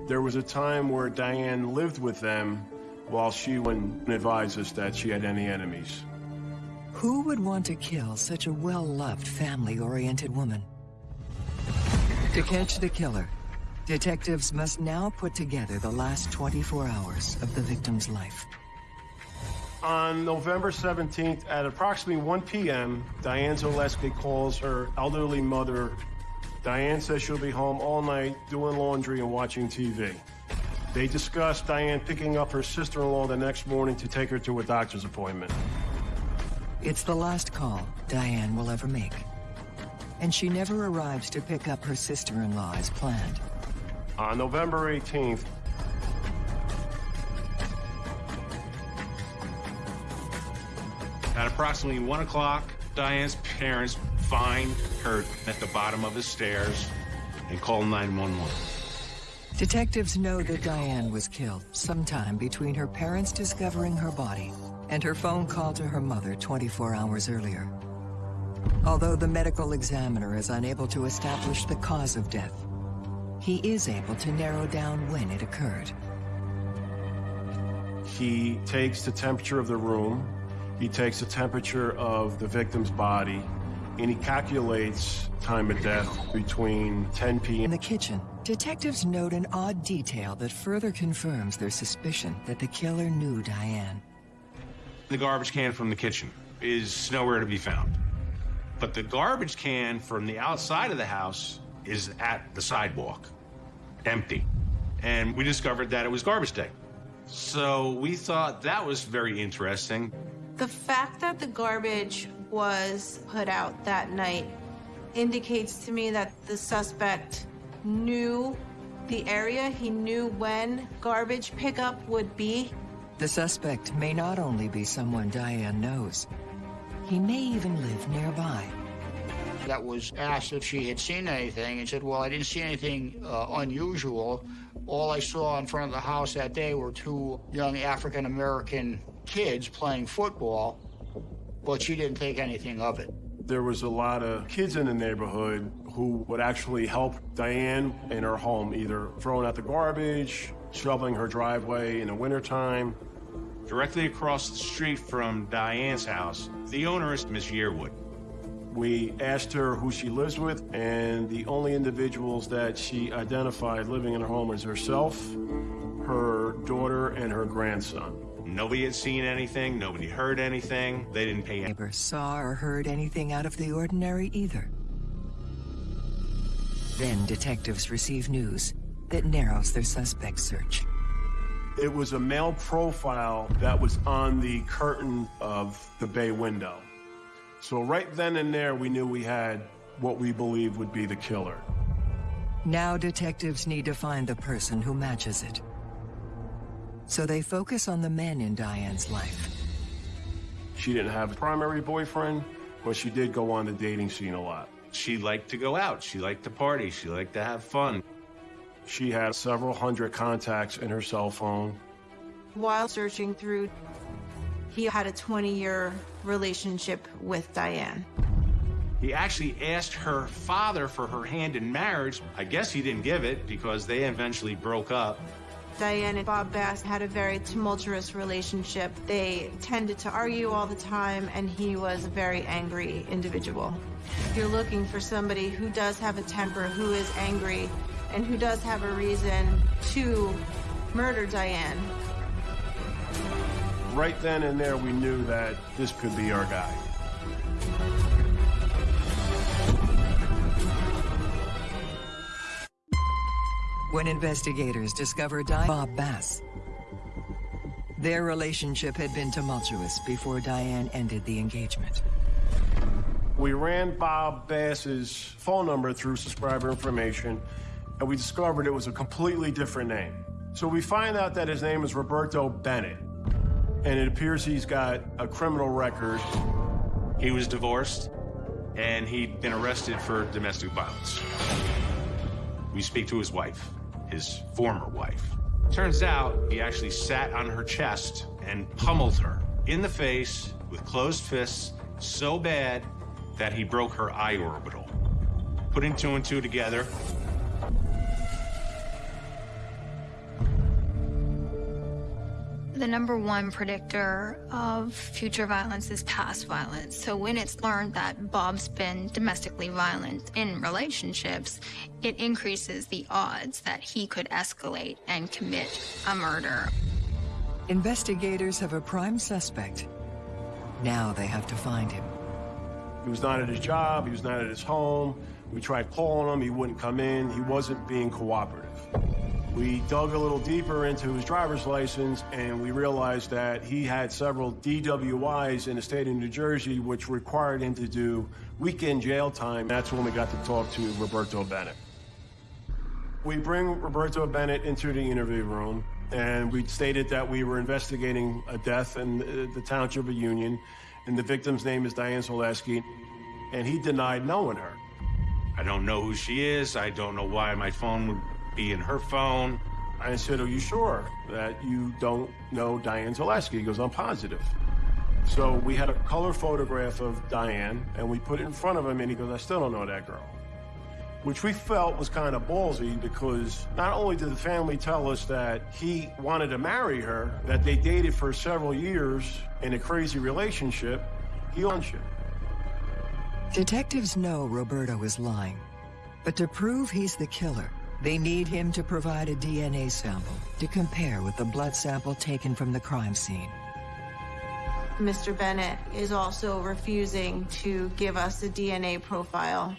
There was a time where Diane lived with them while she wouldn't advise us that she had any enemies. Who would want to kill such a well-loved, family-oriented woman? To catch the killer, detectives must now put together the last 24 hours of the victim's life. On November 17th at approximately 1 p.m., Diane Zaleski calls her elderly mother. Diane says she'll be home all night doing laundry and watching TV. They discuss Diane picking up her sister-in-law the next morning to take her to a doctor's appointment. It's the last call Diane will ever make. And she never arrives to pick up her sister-in-law as planned. On November 18th, At approximately 1 o'clock, Diane's parents find her at the bottom of the stairs and call 911. Detectives know that Diane was killed sometime between her parents discovering her body and her phone call to her mother 24 hours earlier. Although the medical examiner is unable to establish the cause of death, he is able to narrow down when it occurred. he takes the temperature of the room, he takes the temperature of the victim's body, and he calculates time of death between 10 p.m. In the kitchen, detectives note an odd detail that further confirms their suspicion that the killer knew Diane. The garbage can from the kitchen is nowhere to be found. But the garbage can from the outside of the house is at the sidewalk, empty. And we discovered that it was garbage day. So we thought that was very interesting. The fact that the garbage was put out that night indicates to me that the suspect knew the area, he knew when garbage pickup would be. The suspect may not only be someone Diane knows, he may even live nearby. That was asked if she had seen anything and said, well, I didn't see anything uh, unusual All I saw in front of the house that day were two young African American kids playing football, but she didn't think anything of it. There was a lot of kids in the neighborhood who would actually help Diane in her home, either throwing out the garbage, shoveling her driveway in the wintertime. Directly across the street from Diane's house, the owner is Miss Yearwood. We asked her who she lives with, and the only individuals that she identified living in her home is herself, her daughter, and her grandson. Nobody had seen anything, nobody heard anything, they didn't pay any. Never saw or heard anything out of the ordinary either. Then detectives receive news that narrows their suspect search. It was a male profile that was on the curtain of the bay window. So right then and there, we knew we had what we believe would be the killer. Now detectives need to find the person who matches it. So they focus on the men in Diane's life. She didn't have a primary boyfriend, but she did go on the dating scene a lot. She liked to go out, she liked to party, she liked to have fun. She had several hundred contacts in her cell phone. While searching through, he had a 20 year relationship with Diane. He actually asked her father for her hand in marriage. I guess he didn't give it because they eventually broke up. Diane and Bob Bass had a very tumultuous relationship. They tended to argue all the time, and he was a very angry individual. If you're looking for somebody who does have a temper, who is angry, and who does have a reason to murder Diane, Right then and there, we knew that this could be our guy. When investigators discovered Diane Bob Bass, their relationship had been tumultuous before Diane ended the engagement. We ran Bob Bass's phone number through subscriber information, and we discovered it was a completely different name. So we find out that his name is Roberto Bennett, and it appears he's got a criminal record. He was divorced, and he'd been arrested for domestic violence. We speak to his wife, his former wife. Turns out he actually sat on her chest and pummeled her in the face with closed fists so bad that he broke her eye orbital. Putting two and two together, The number one predictor of future violence is past violence. So when it's learned that Bob's been domestically violent in relationships, it increases the odds that he could escalate and commit a murder. Investigators have a prime suspect. Now they have to find him. He was not at his job, he was not at his home. We tried calling him, he wouldn't come in, he wasn't being cooperative. We dug a little deeper into his driver's license and we realized that he had several DWIs in the state of New Jersey, which required him to do weekend jail time. That's when we got to talk to Roberto Bennett. We bring Roberto Bennett into the interview room and we stated that we were investigating a death in the, township of Union and the victim's name is Diane Zaleski and he denied knowing her. I don't know who she is. I don't know why my phone would be in her phone. I said, are you sure that you don't know Diane Zaleski? He goes, I'm positive. So we had a color photograph of Diane and we put it in front of him and he goes, I still don't know that girl. Which we felt was kind of ballsy because not only did the family tell us that he wanted to marry her, that they dated for several years in a crazy relationship, he owns shit. Detectives know Roberto is lying, but to prove he's the killer, they need him to provide a DNA sample to compare with the blood sample taken from the crime scene. Mr. Bennett is also refusing to give us a DNA profile.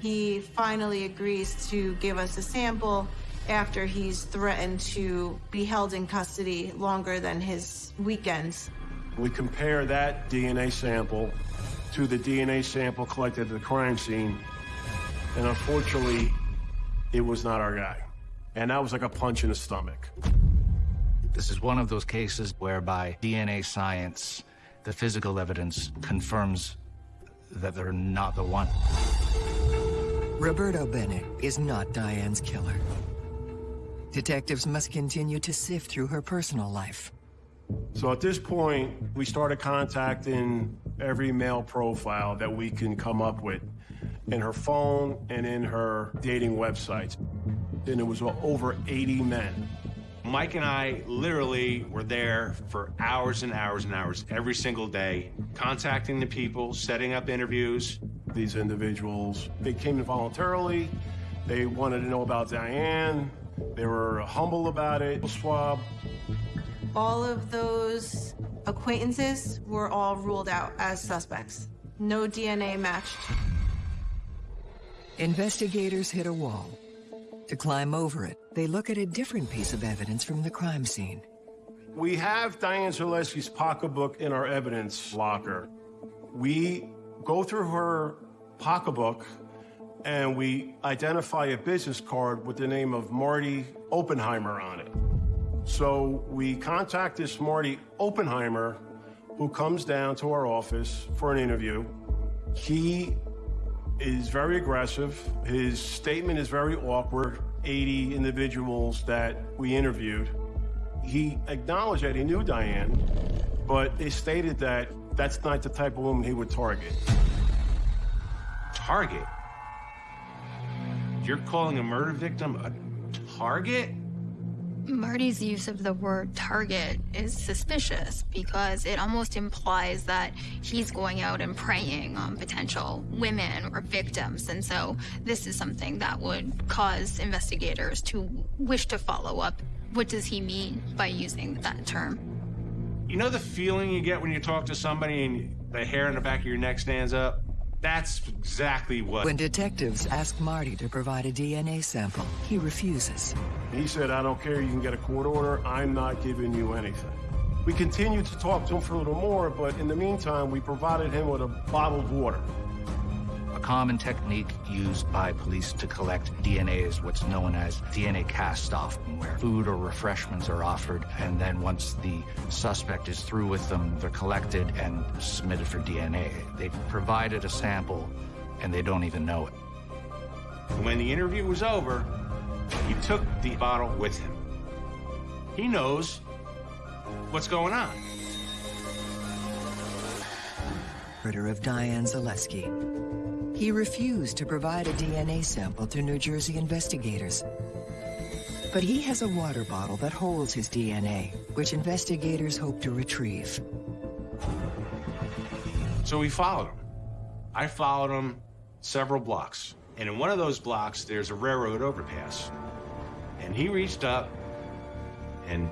He finally agrees to give us a sample after he's threatened to be held in custody longer than his weekends. We compare that DNA sample to the DNA sample collected at the crime scene, and unfortunately, it was not our guy. And that was like a punch in the stomach. This is one of those cases whereby DNA science, the physical evidence, confirms that they're not the one. Roberto Bennett is not Diane's killer. Detectives must continue to sift through her personal life. So at this point, we started contacting every male profile that we can come up with in her phone and in her dating websites. And it was over 80 men. Mike and I literally were there for hours and hours and hours every single day, contacting the people, setting up interviews. These individuals, they came in voluntarily. They wanted to know about Diane. They were humble about it. Swab. All of those acquaintances were all ruled out as suspects. No DNA matched. Investigators hit a wall. To climb over it, they look at a different piece of evidence from the crime scene. We have Diane Zaleski's pocketbook in our evidence locker. We go through her pocketbook and we identify a business card with the name of Marty Oppenheimer on it. So we contact this Marty Oppenheimer who comes down to our office for an interview. He is very aggressive. His statement is very awkward. 80 individuals that we interviewed. He acknowledged that he knew Diane, but he stated that that's not the type of woman he would target. Target? You're calling a murder victim a target? Marty's use of the word target is suspicious because it almost implies that he's going out and preying on potential women or victims. And so this is something that would cause investigators to wish to follow up. What does he mean by using that term? You know the feeling you get when you talk to somebody and the hair in the back of your neck stands up? That's exactly what. When detectives ask Marty to provide a DNA sample, he refuses. He said, I don't care, you can get a court order, I'm not giving you anything. We continued to talk to him for a little more, but in the meantime, we provided him with a bottled water. A common technique used by police to collect DNA is what's known as DNA cast-off, where food or refreshments are offered, and then once the suspect is through with them, they're collected and submitted for DNA. They've provided a sample, and they don't even know it. When the interview was over, he took the bottle with him. He knows what's going on. Murder of Diane Zaleski. He refused to provide a DNA sample to New Jersey investigators. But he has a water bottle that holds his DNA, which investigators hope to retrieve. So we followed him. I followed him several blocks. And in one of those blocks, there's a railroad overpass. And he reached up and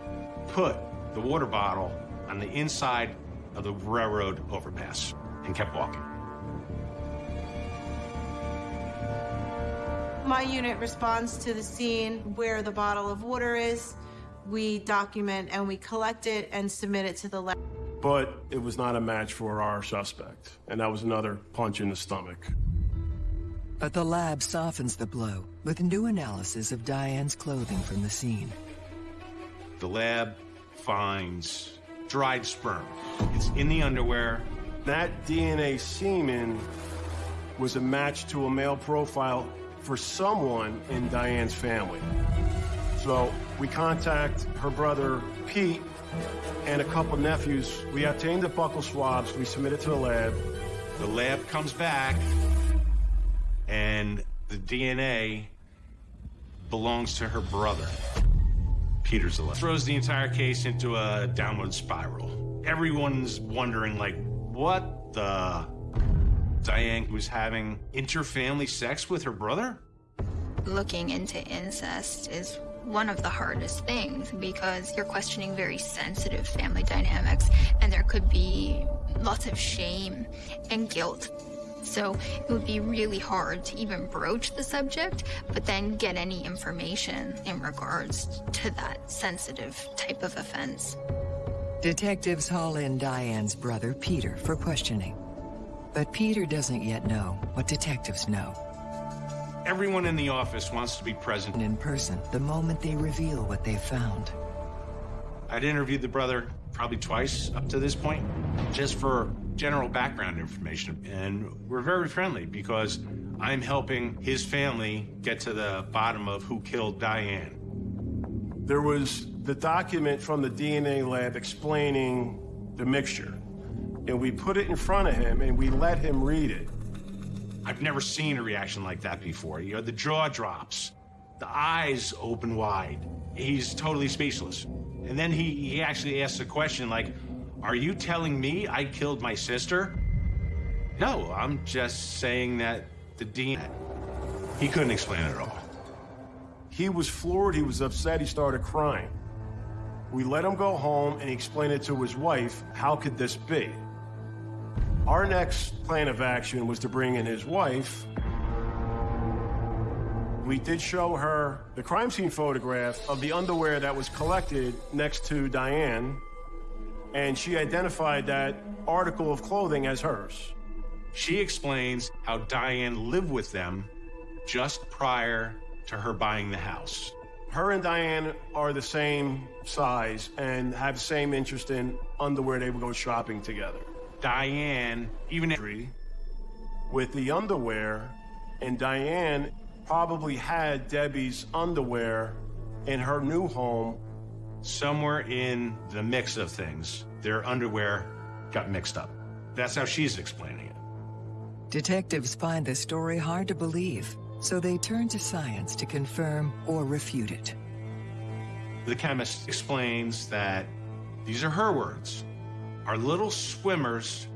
put the water bottle on the inside of the railroad overpass and kept walking. My unit responds to the scene where the bottle of water is. We document and we collect it and submit it to the lab. But it was not a match for our suspect, and that was another punch in the stomach. But the lab softens the blow with new analysis of Diane's clothing from the scene. The lab finds dried sperm. It's in the underwear. That DNA semen was a match to a male profile for someone in Diane's family. So we contact her brother, Pete, and a couple nephews. We obtained the buccal swabs. We submit it to the lab. The lab comes back, and the DNA belongs to her brother. Peter Zaleski. Throws the entire case into a downward spiral. Everyone's wondering, like, what the? Diane was having interfamily sex with her brother? Looking into incest is one of the hardest things because you're questioning very sensitive family dynamics and there could be lots of shame and guilt. So it would be really hard to even broach the subject, but then get any information in regards to that sensitive type of offense. Detectives haul in Diane's brother, Peter, for questioning. But Peter doesn't yet know what detectives know. Everyone in the office wants to be present. In person, the moment they reveal what they've found. I'd interviewed the brother probably twice up to this point, just for general background information. And we're very friendly because I'm helping his family get to the bottom of who killed Diane. There was the document from the DNA lab explaining the mixture. And we put it in front of him and we let him read it. I've never seen a reaction like that before. You know, the jaw drops, the eyes open wide. He's totally speechless. And then he, he actually asks a question like, Are you telling me I killed my sister? No, I'm just saying that the dean. He couldn't explain it at all. He was floored, he was upset, he started crying. We let him go home and he explained it to his wife. How could this be? Our next plan of action was to bring in his wife. We did show her the crime scene photograph of the underwear that was collected next to Diane, and she identified that article of clothing as hers. She explains how Diane lived with them just prior to her buying the house. Her and Diane are the same size and have the same interest in underwear. They would go shopping together. Diane, even with the underwear, and Diane probably had Debbie's underwear in her new home. Somewhere in the mix of things, their underwear got mixed up. That's how she's explaining it. Detectives find the story hard to believe, so they turn to science to confirm or refute it. The chemist explains that these are her words. Our little swimmers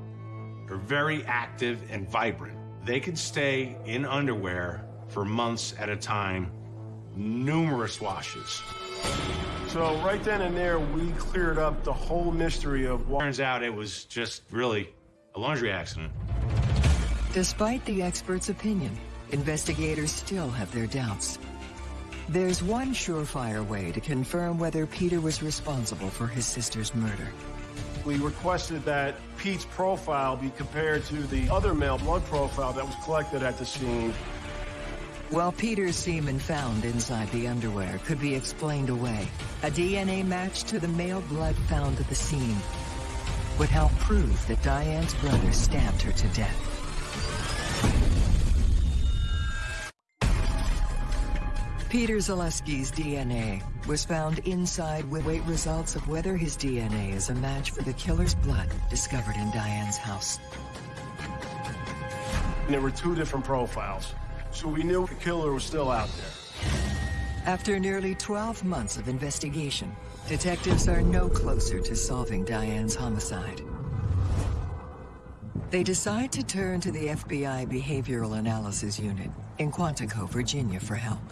are very active and vibrant. They can stay in underwear for months at a time, numerous washes. So right then and there, we cleared up the whole mystery of what... Turns out it was just really a laundry accident. Despite the expert's opinion, investigators still have their doubts. There's one surefire way to confirm whether Peter was responsible for his sister's murder. We requested that Pete's profile be compared to the other male blood profile that was collected at the scene. While Peter's semen found inside the underwear could be explained away, a DNA match to the male blood found at the scene would help prove that Diane's brother stabbed her to death. Peter Zaleski's DNA was found inside with wait results of whether his DNA is a match for the killer's blood discovered in Diane's house. There were two different profiles, so we knew the killer was still out there. After nearly 12 months of investigation, detectives are no closer to solving Diane's homicide. They decide to turn to the FBI Behavioral Analysis Unit in Quantico, Virginia for help.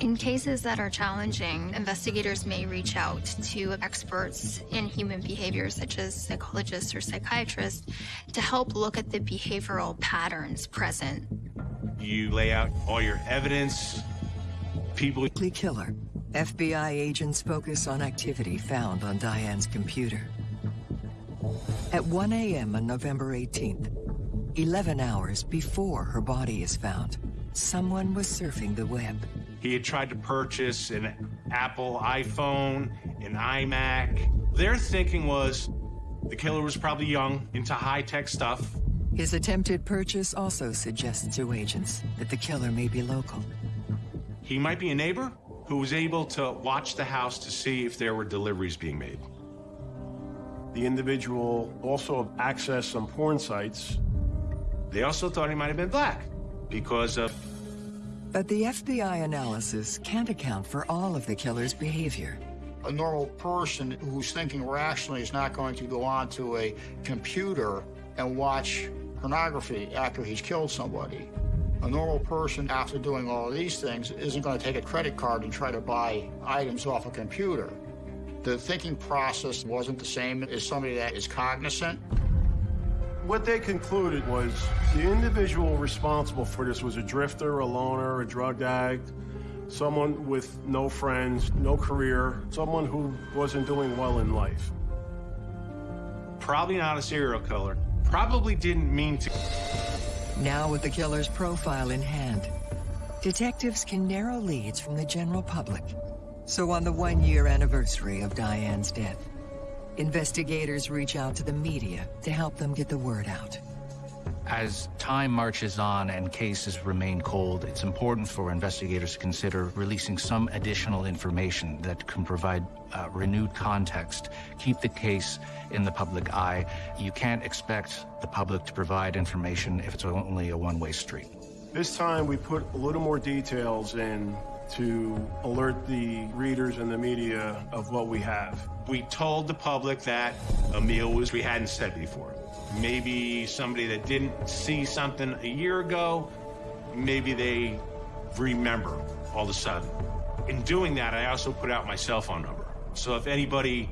In cases that are challenging, investigators may reach out to experts in human behavior, such as psychologists or psychiatrists, to help look at the behavioral patterns present. You lay out all your evidence, people... Killer. FBI agents focus on activity found on Diane's computer. At 1 a.m. on November 18th, 11 hours before her body is found, someone was surfing the web. He had tried to purchase an Apple iPhone, an iMac. Their thinking was the killer was probably young, into high-tech stuff. His attempted purchase also suggests to agents that the killer may be local. He might be a neighbor who was able to watch the house to see if there were deliveries being made. The individual also accessed some porn sites. They also thought he might have been black because of but the FBI analysis can't account for all of the killer's behavior. A normal person who's thinking rationally is not going to go onto a computer and watch pornography after he's killed somebody. A normal person, after doing all of these things, isn't going to take a credit card and try to buy items off a computer. The thinking process wasn't the same as somebody that is cognizant what they concluded was the individual responsible for this was a drifter, a loner, a drug addict, someone with no friends, no career, someone who wasn't doing well in life. Probably not a serial killer. Probably didn't mean to. Now with the killer's profile in hand, detectives can narrow leads from the general public. So on the one-year anniversary of Diane's death, Investigators reach out to the media to help them get the word out. As time marches on and cases remain cold, it's important for investigators to consider releasing some additional information that can provide uh, renewed context, keep the case in the public eye. You can't expect the public to provide information if it's only a one-way street. This time we put a little more details in to alert the readers and the media of what we have. We told the public that a meal was we hadn't said before. Maybe somebody that didn't see something a year ago, maybe they remember all of a sudden. In doing that, I also put out my cell phone number. So if anybody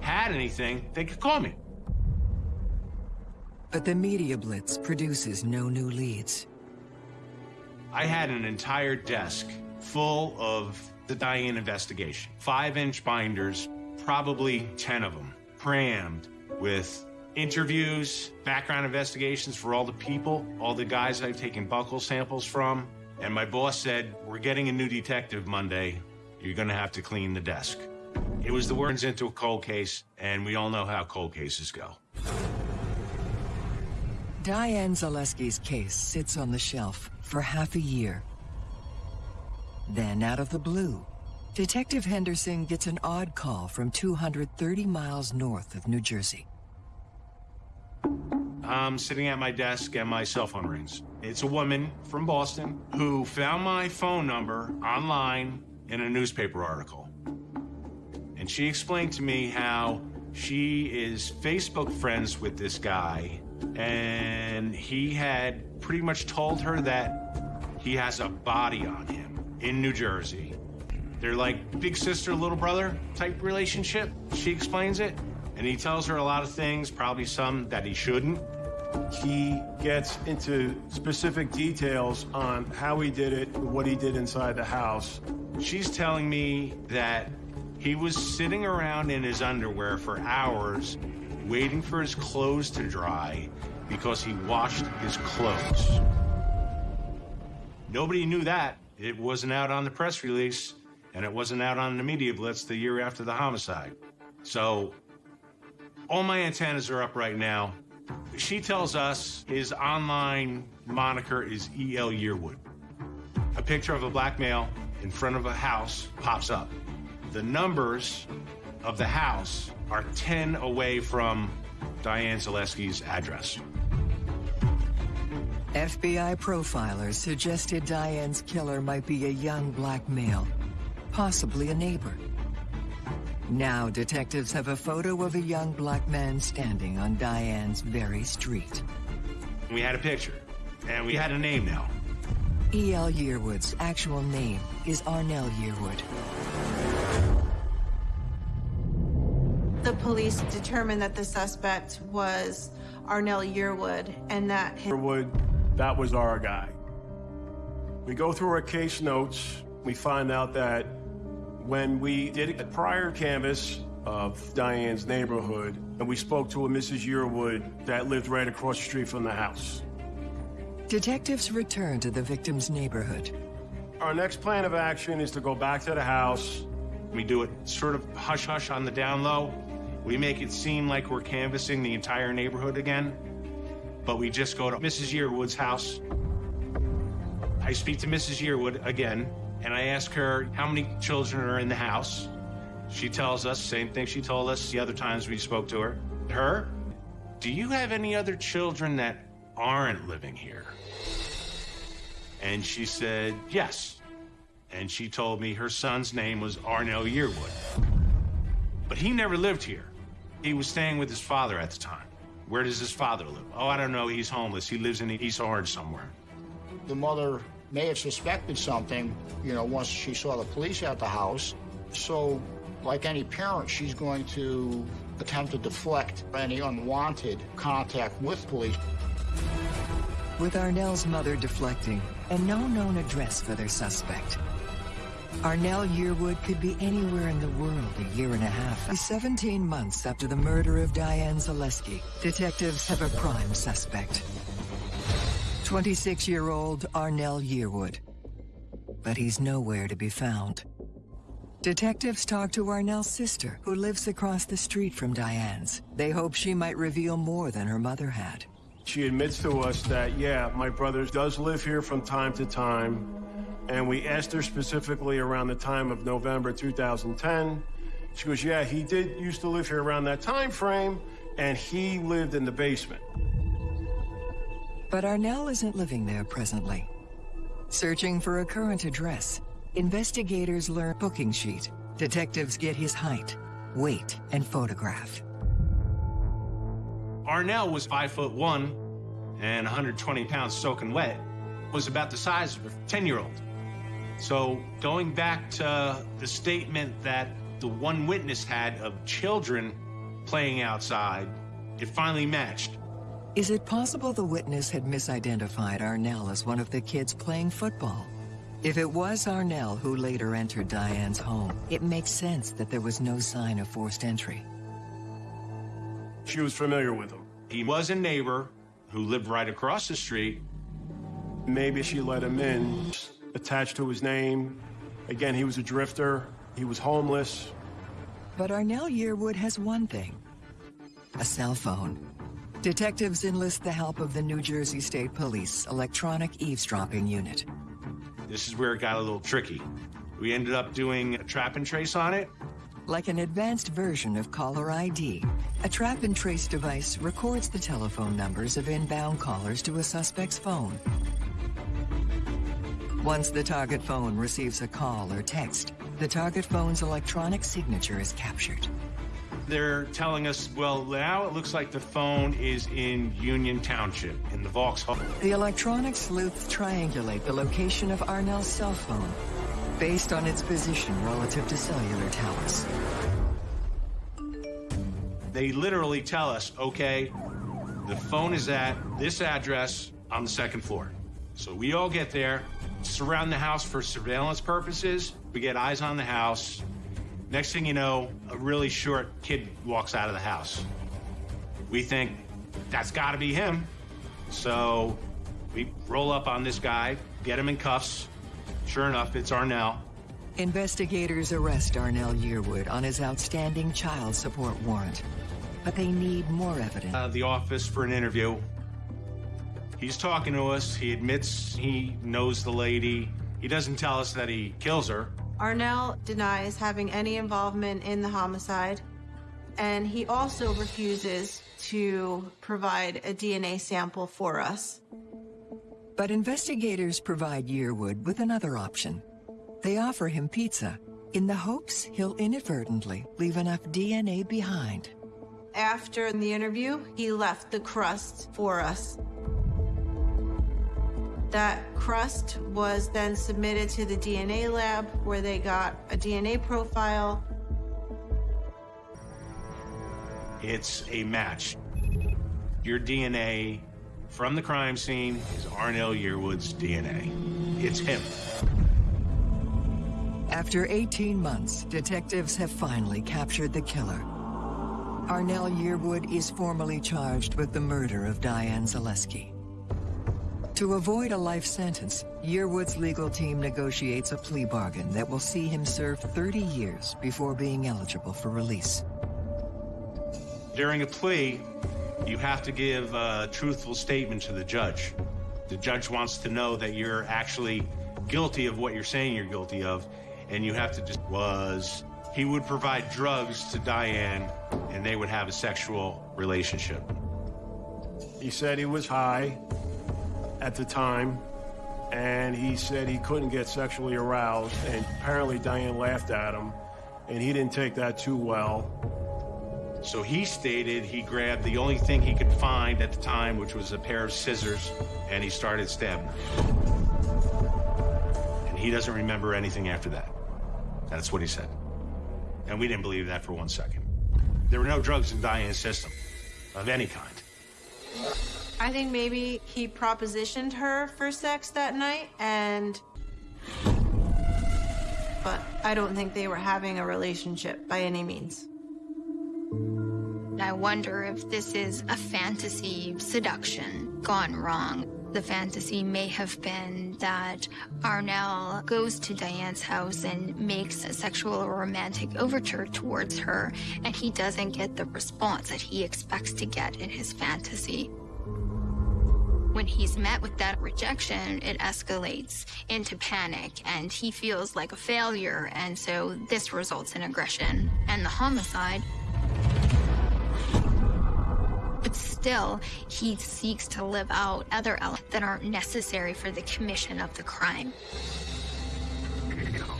had anything, they could call me. But the media blitz produces no new leads. I had an entire desk full of the Diane investigation. Five inch binders, probably 10 of them, crammed with interviews, background investigations for all the people, all the guys I've taken buccal samples from. And my boss said, We're getting a new detective Monday. You're going to have to clean the desk. It was the words into a cold case, and we all know how cold cases go. Diane Zaleski's case sits on the shelf for half a year. Then, out of the blue, Detective Henderson gets an odd call from 230 miles north of New Jersey. I'm sitting at my desk and my cell phone rings. It's a woman from Boston who found my phone number online in a newspaper article. And she explained to me how she is Facebook friends with this guy, and he had pretty much told her that he has a body on him in New Jersey. They're like big sister, little brother type relationship. She explains it, and he tells her a lot of things, probably some that he shouldn't. He gets into specific details on how he did it, what he did inside the house. She's telling me that he was sitting around in his underwear for hours, waiting for his clothes to dry because he washed his clothes. Nobody knew that. It wasn't out on the press release, and it wasn't out on the media blitz the year after the homicide. So, all my antennas are up right now. She tells us his online moniker is E.L. Yearwood. A picture of a black male in front of a house pops up. The numbers of the house are 10 away from Diane Zaleski's address. FBI profilers suggested Diane's killer might be a young black male, possibly a neighbor. Now detectives have a photo of a young black man standing on Diane's very street. We had a picture, and we had a name now. E.L. Yearwood's actual name is Arnell Yearwood. The police determined that the suspect was Arnell Yearwood and that his Yearwood, that was our guy. We go through our case notes. We find out that when we did a prior canvass of Diane's neighborhood, and we spoke to a Mrs. Yearwood that lived right across the street from the house. Detectives return to the victim's neighborhood. Our next plan of action is to go back to the house. We do it sort of hush hush on the down low. We make it seem like we're canvassing the entire neighborhood again, but we just go to Mrs. Yearwood's house. I speak to Mrs. Yearwood again, and I ask her how many children are in the house. She tells us, same thing she told us the other times we spoke to her. Her, do you have any other children that aren't living here? And she said, yes. And she told me her son's name was Arnell Yearwood. But he never lived here. He was staying with his father at the time. Where does his father live? Oh, I don't know. He's homeless. He lives in East Orange somewhere. The mother may have suspected something, you know, once she saw the police at the house. So, like any parent, she's going to attempt to deflect any unwanted contact with police. With Arnell's mother deflecting and no known address for their suspect, Arnell Yearwood could be anywhere in the world a year and a half. 17 months after the murder of Diane Zaleski, detectives have a prime suspect. 26-year-old Arnell Yearwood. But he's nowhere to be found. Detectives talk to Arnell's sister, who lives across the street from Diane's. They hope she might reveal more than her mother had. She admits to us that, yeah, my brother does live here from time to time. And we asked her specifically around the time of November 2010. She goes, yeah, he did used to live here around that time frame, and he lived in the basement. But Arnell isn't living there presently. Searching for a current address, investigators learn booking sheet. Detectives get his height, weight, and photograph. Arnell was five foot one and 120 pounds soaking wet, was about the size of a 10 year old. So going back to the statement that the one witness had of children playing outside, it finally matched. Is it possible the witness had misidentified Arnell as one of the kids playing football? If it was Arnell who later entered Diane's home, it makes sense that there was no sign of forced entry. She was familiar with him. He was a neighbor who lived right across the street. Maybe she let him in, attached to his name. Again, he was a drifter. He was homeless. But Arnell Yearwood has one thing. A cell phone. Detectives enlist the help of the New Jersey State Police Electronic Eavesdropping Unit. This is where it got a little tricky. We ended up doing a trap and trace on it. Like an advanced version of caller ID, a trap and trace device records the telephone numbers of inbound callers to a suspect's phone. Once the target phone receives a call or text, the target phone's electronic signature is captured. They're telling us, well, now it looks like the phone is in Union Township, in the Vauxhall. The electronic sleuths triangulate the location of Arnell's cell phone based on its position relative to cellular towers. They literally tell us, okay, the phone is at this address on the second floor. So we all get there, surround the house for surveillance purposes. We get eyes on the house. Next thing you know, a really short kid walks out of the house. We think that's got to be him. So we roll up on this guy, get him in cuffs. Sure enough, it's Arnell. Investigators arrest Arnell Yearwood on his outstanding child support warrant. But they need more evidence. Uh, the office for an interview. He's talking to us. He admits he knows the lady. He doesn't tell us that he kills her. Arnell denies having any involvement in the homicide, and he also refuses to provide a DNA sample for us. But investigators provide Yearwood with another option. They offer him pizza in the hopes he'll inadvertently leave enough DNA behind. After the interview, he left the crust for us. That crust was then submitted to the DNA lab where they got a DNA profile. It's a match. Your DNA from the crime scene is Arnell Yearwood's DNA. It's him. After 18 months, detectives have finally captured the killer. Arnell Yearwood is formally charged with the murder of Diane Zaleski. To avoid a life sentence, Yearwood's legal team negotiates a plea bargain that will see him serve 30 years before being eligible for release. During a plea, you have to give a truthful statement to the judge. The judge wants to know that you're actually guilty of what you're saying you're guilty of, and you have to just was. He would provide drugs to Diane, and they would have a sexual relationship. He said he was high at the time, and he said he couldn't get sexually aroused, and apparently Diane laughed at him, and he didn't take that too well. So he stated he grabbed the only thing he could find at the time, which was a pair of scissors, and he started stabbing. And he doesn't remember anything after that. That's what he said. And we didn't believe that for one second. There were no drugs in Diane's system of any kind. I think maybe he propositioned her for sex that night and. But I don't think they were having a relationship by any means. I wonder if this is a fantasy seduction gone wrong. The fantasy may have been that Arnell goes to Diane's house and makes a sexual or romantic overture towards her, and he doesn't get the response that he expects to get in his fantasy. When he's met with that rejection, it escalates into panic and he feels like a failure. And so this results in aggression and the homicide. But still, he seeks to live out other elements that aren't necessary for the commission of the crime.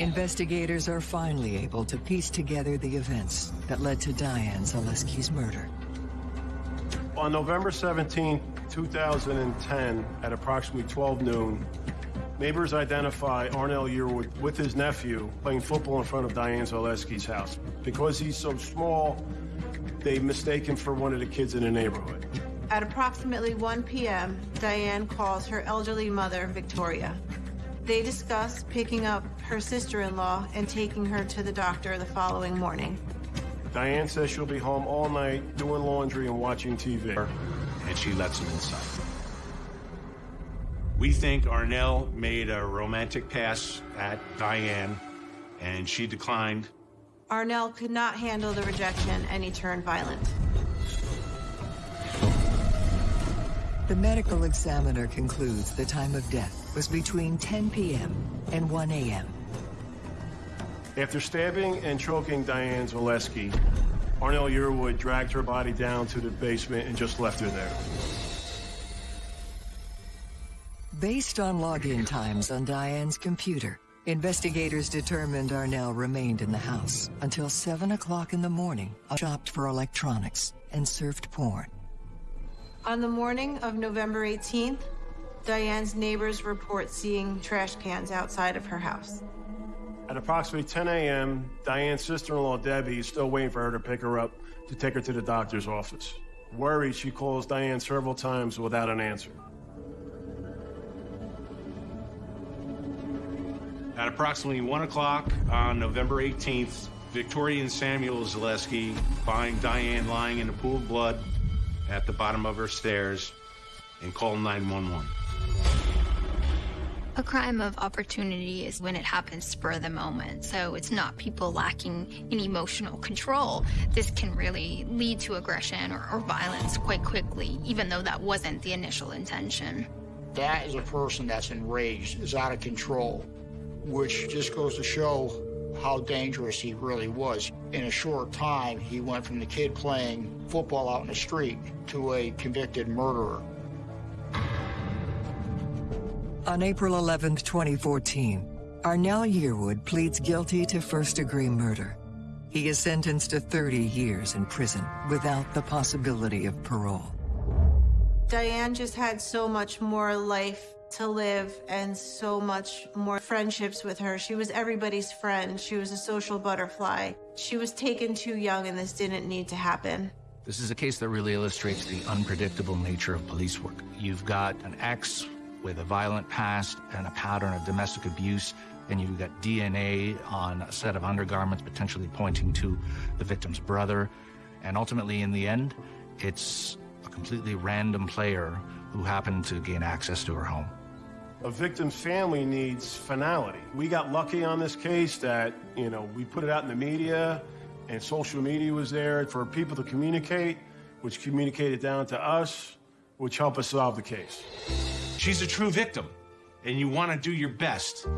Investigators are finally able to piece together the events that led to Diane Zaleski's murder. On November 17, 2010, at approximately 12 noon, neighbors identify Arnell Yearwood with his nephew playing football in front of Diane Zaleski's house. Because he's so small, they mistake him for one of the kids in the neighborhood. At approximately 1 p.m., Diane calls her elderly mother, Victoria. They discuss picking up her sister-in-law and taking her to the doctor the following morning. Diane says she'll be home all night doing laundry and watching TV. And she lets him inside. We think Arnell made a romantic pass at Diane, and she declined. Arnell could not handle the rejection and he turned violent. The medical examiner concludes the time of death was between 10 p.m. and 1 a.m. After stabbing and choking Diane Zaleski, Arnell Yearwood dragged her body down to the basement and just left her there. Based on login times on Diane's computer, investigators determined Arnell remained in the house until 7 o'clock in the morning, shopped for electronics, and surfed porn. On the morning of November 18th, Diane's neighbors report seeing trash cans outside of her house. At approximately 10 a.m., Diane's sister-in-law, Debbie, is still waiting for her to pick her up to take her to the doctor's office. Worried, she calls Diane several times without an answer. At approximately 1 o'clock on November 18th, Victoria and Samuel Zaleski find Diane lying in a pool of blood at the bottom of her stairs and call 911. A crime of opportunity is when it happens spur of the moment. So it's not people lacking in emotional control. This can really lead to aggression or, or violence quite quickly, even though that wasn't the initial intention. That is a person that's enraged, is out of control, which just goes to show how dangerous he really was. In a short time, he went from the kid playing football out in the street to a convicted murderer. On April 11, 2014, Arnell Yearwood pleads guilty to first-degree murder. He is sentenced to 30 years in prison without the possibility of parole. Diane just had so much more life to live and so much more friendships with her. She was everybody's friend. She was a social butterfly. She was taken too young and this didn't need to happen. This is a case that really illustrates the unpredictable nature of police work. You've got an ex with a violent past and a pattern of domestic abuse, and you've got DNA on a set of undergarments potentially pointing to the victim's brother. And ultimately, in the end, it's a completely random player who happened to gain access to her home. A victim's family needs finality. We got lucky on this case that, you know, we put it out in the media and social media was there for people to communicate, which communicated down to us, which help us solve the case. She's a true victim, and you want to do your best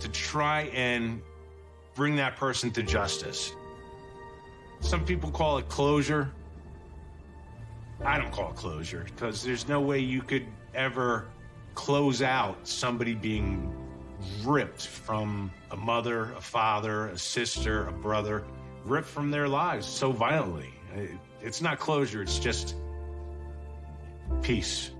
to try and bring that person to justice. Some people call it closure. I don't call it closure because there's no way you could ever close out somebody being ripped from a mother, a father, a sister, a brother, ripped from their lives so violently. It's not closure, it's just peace.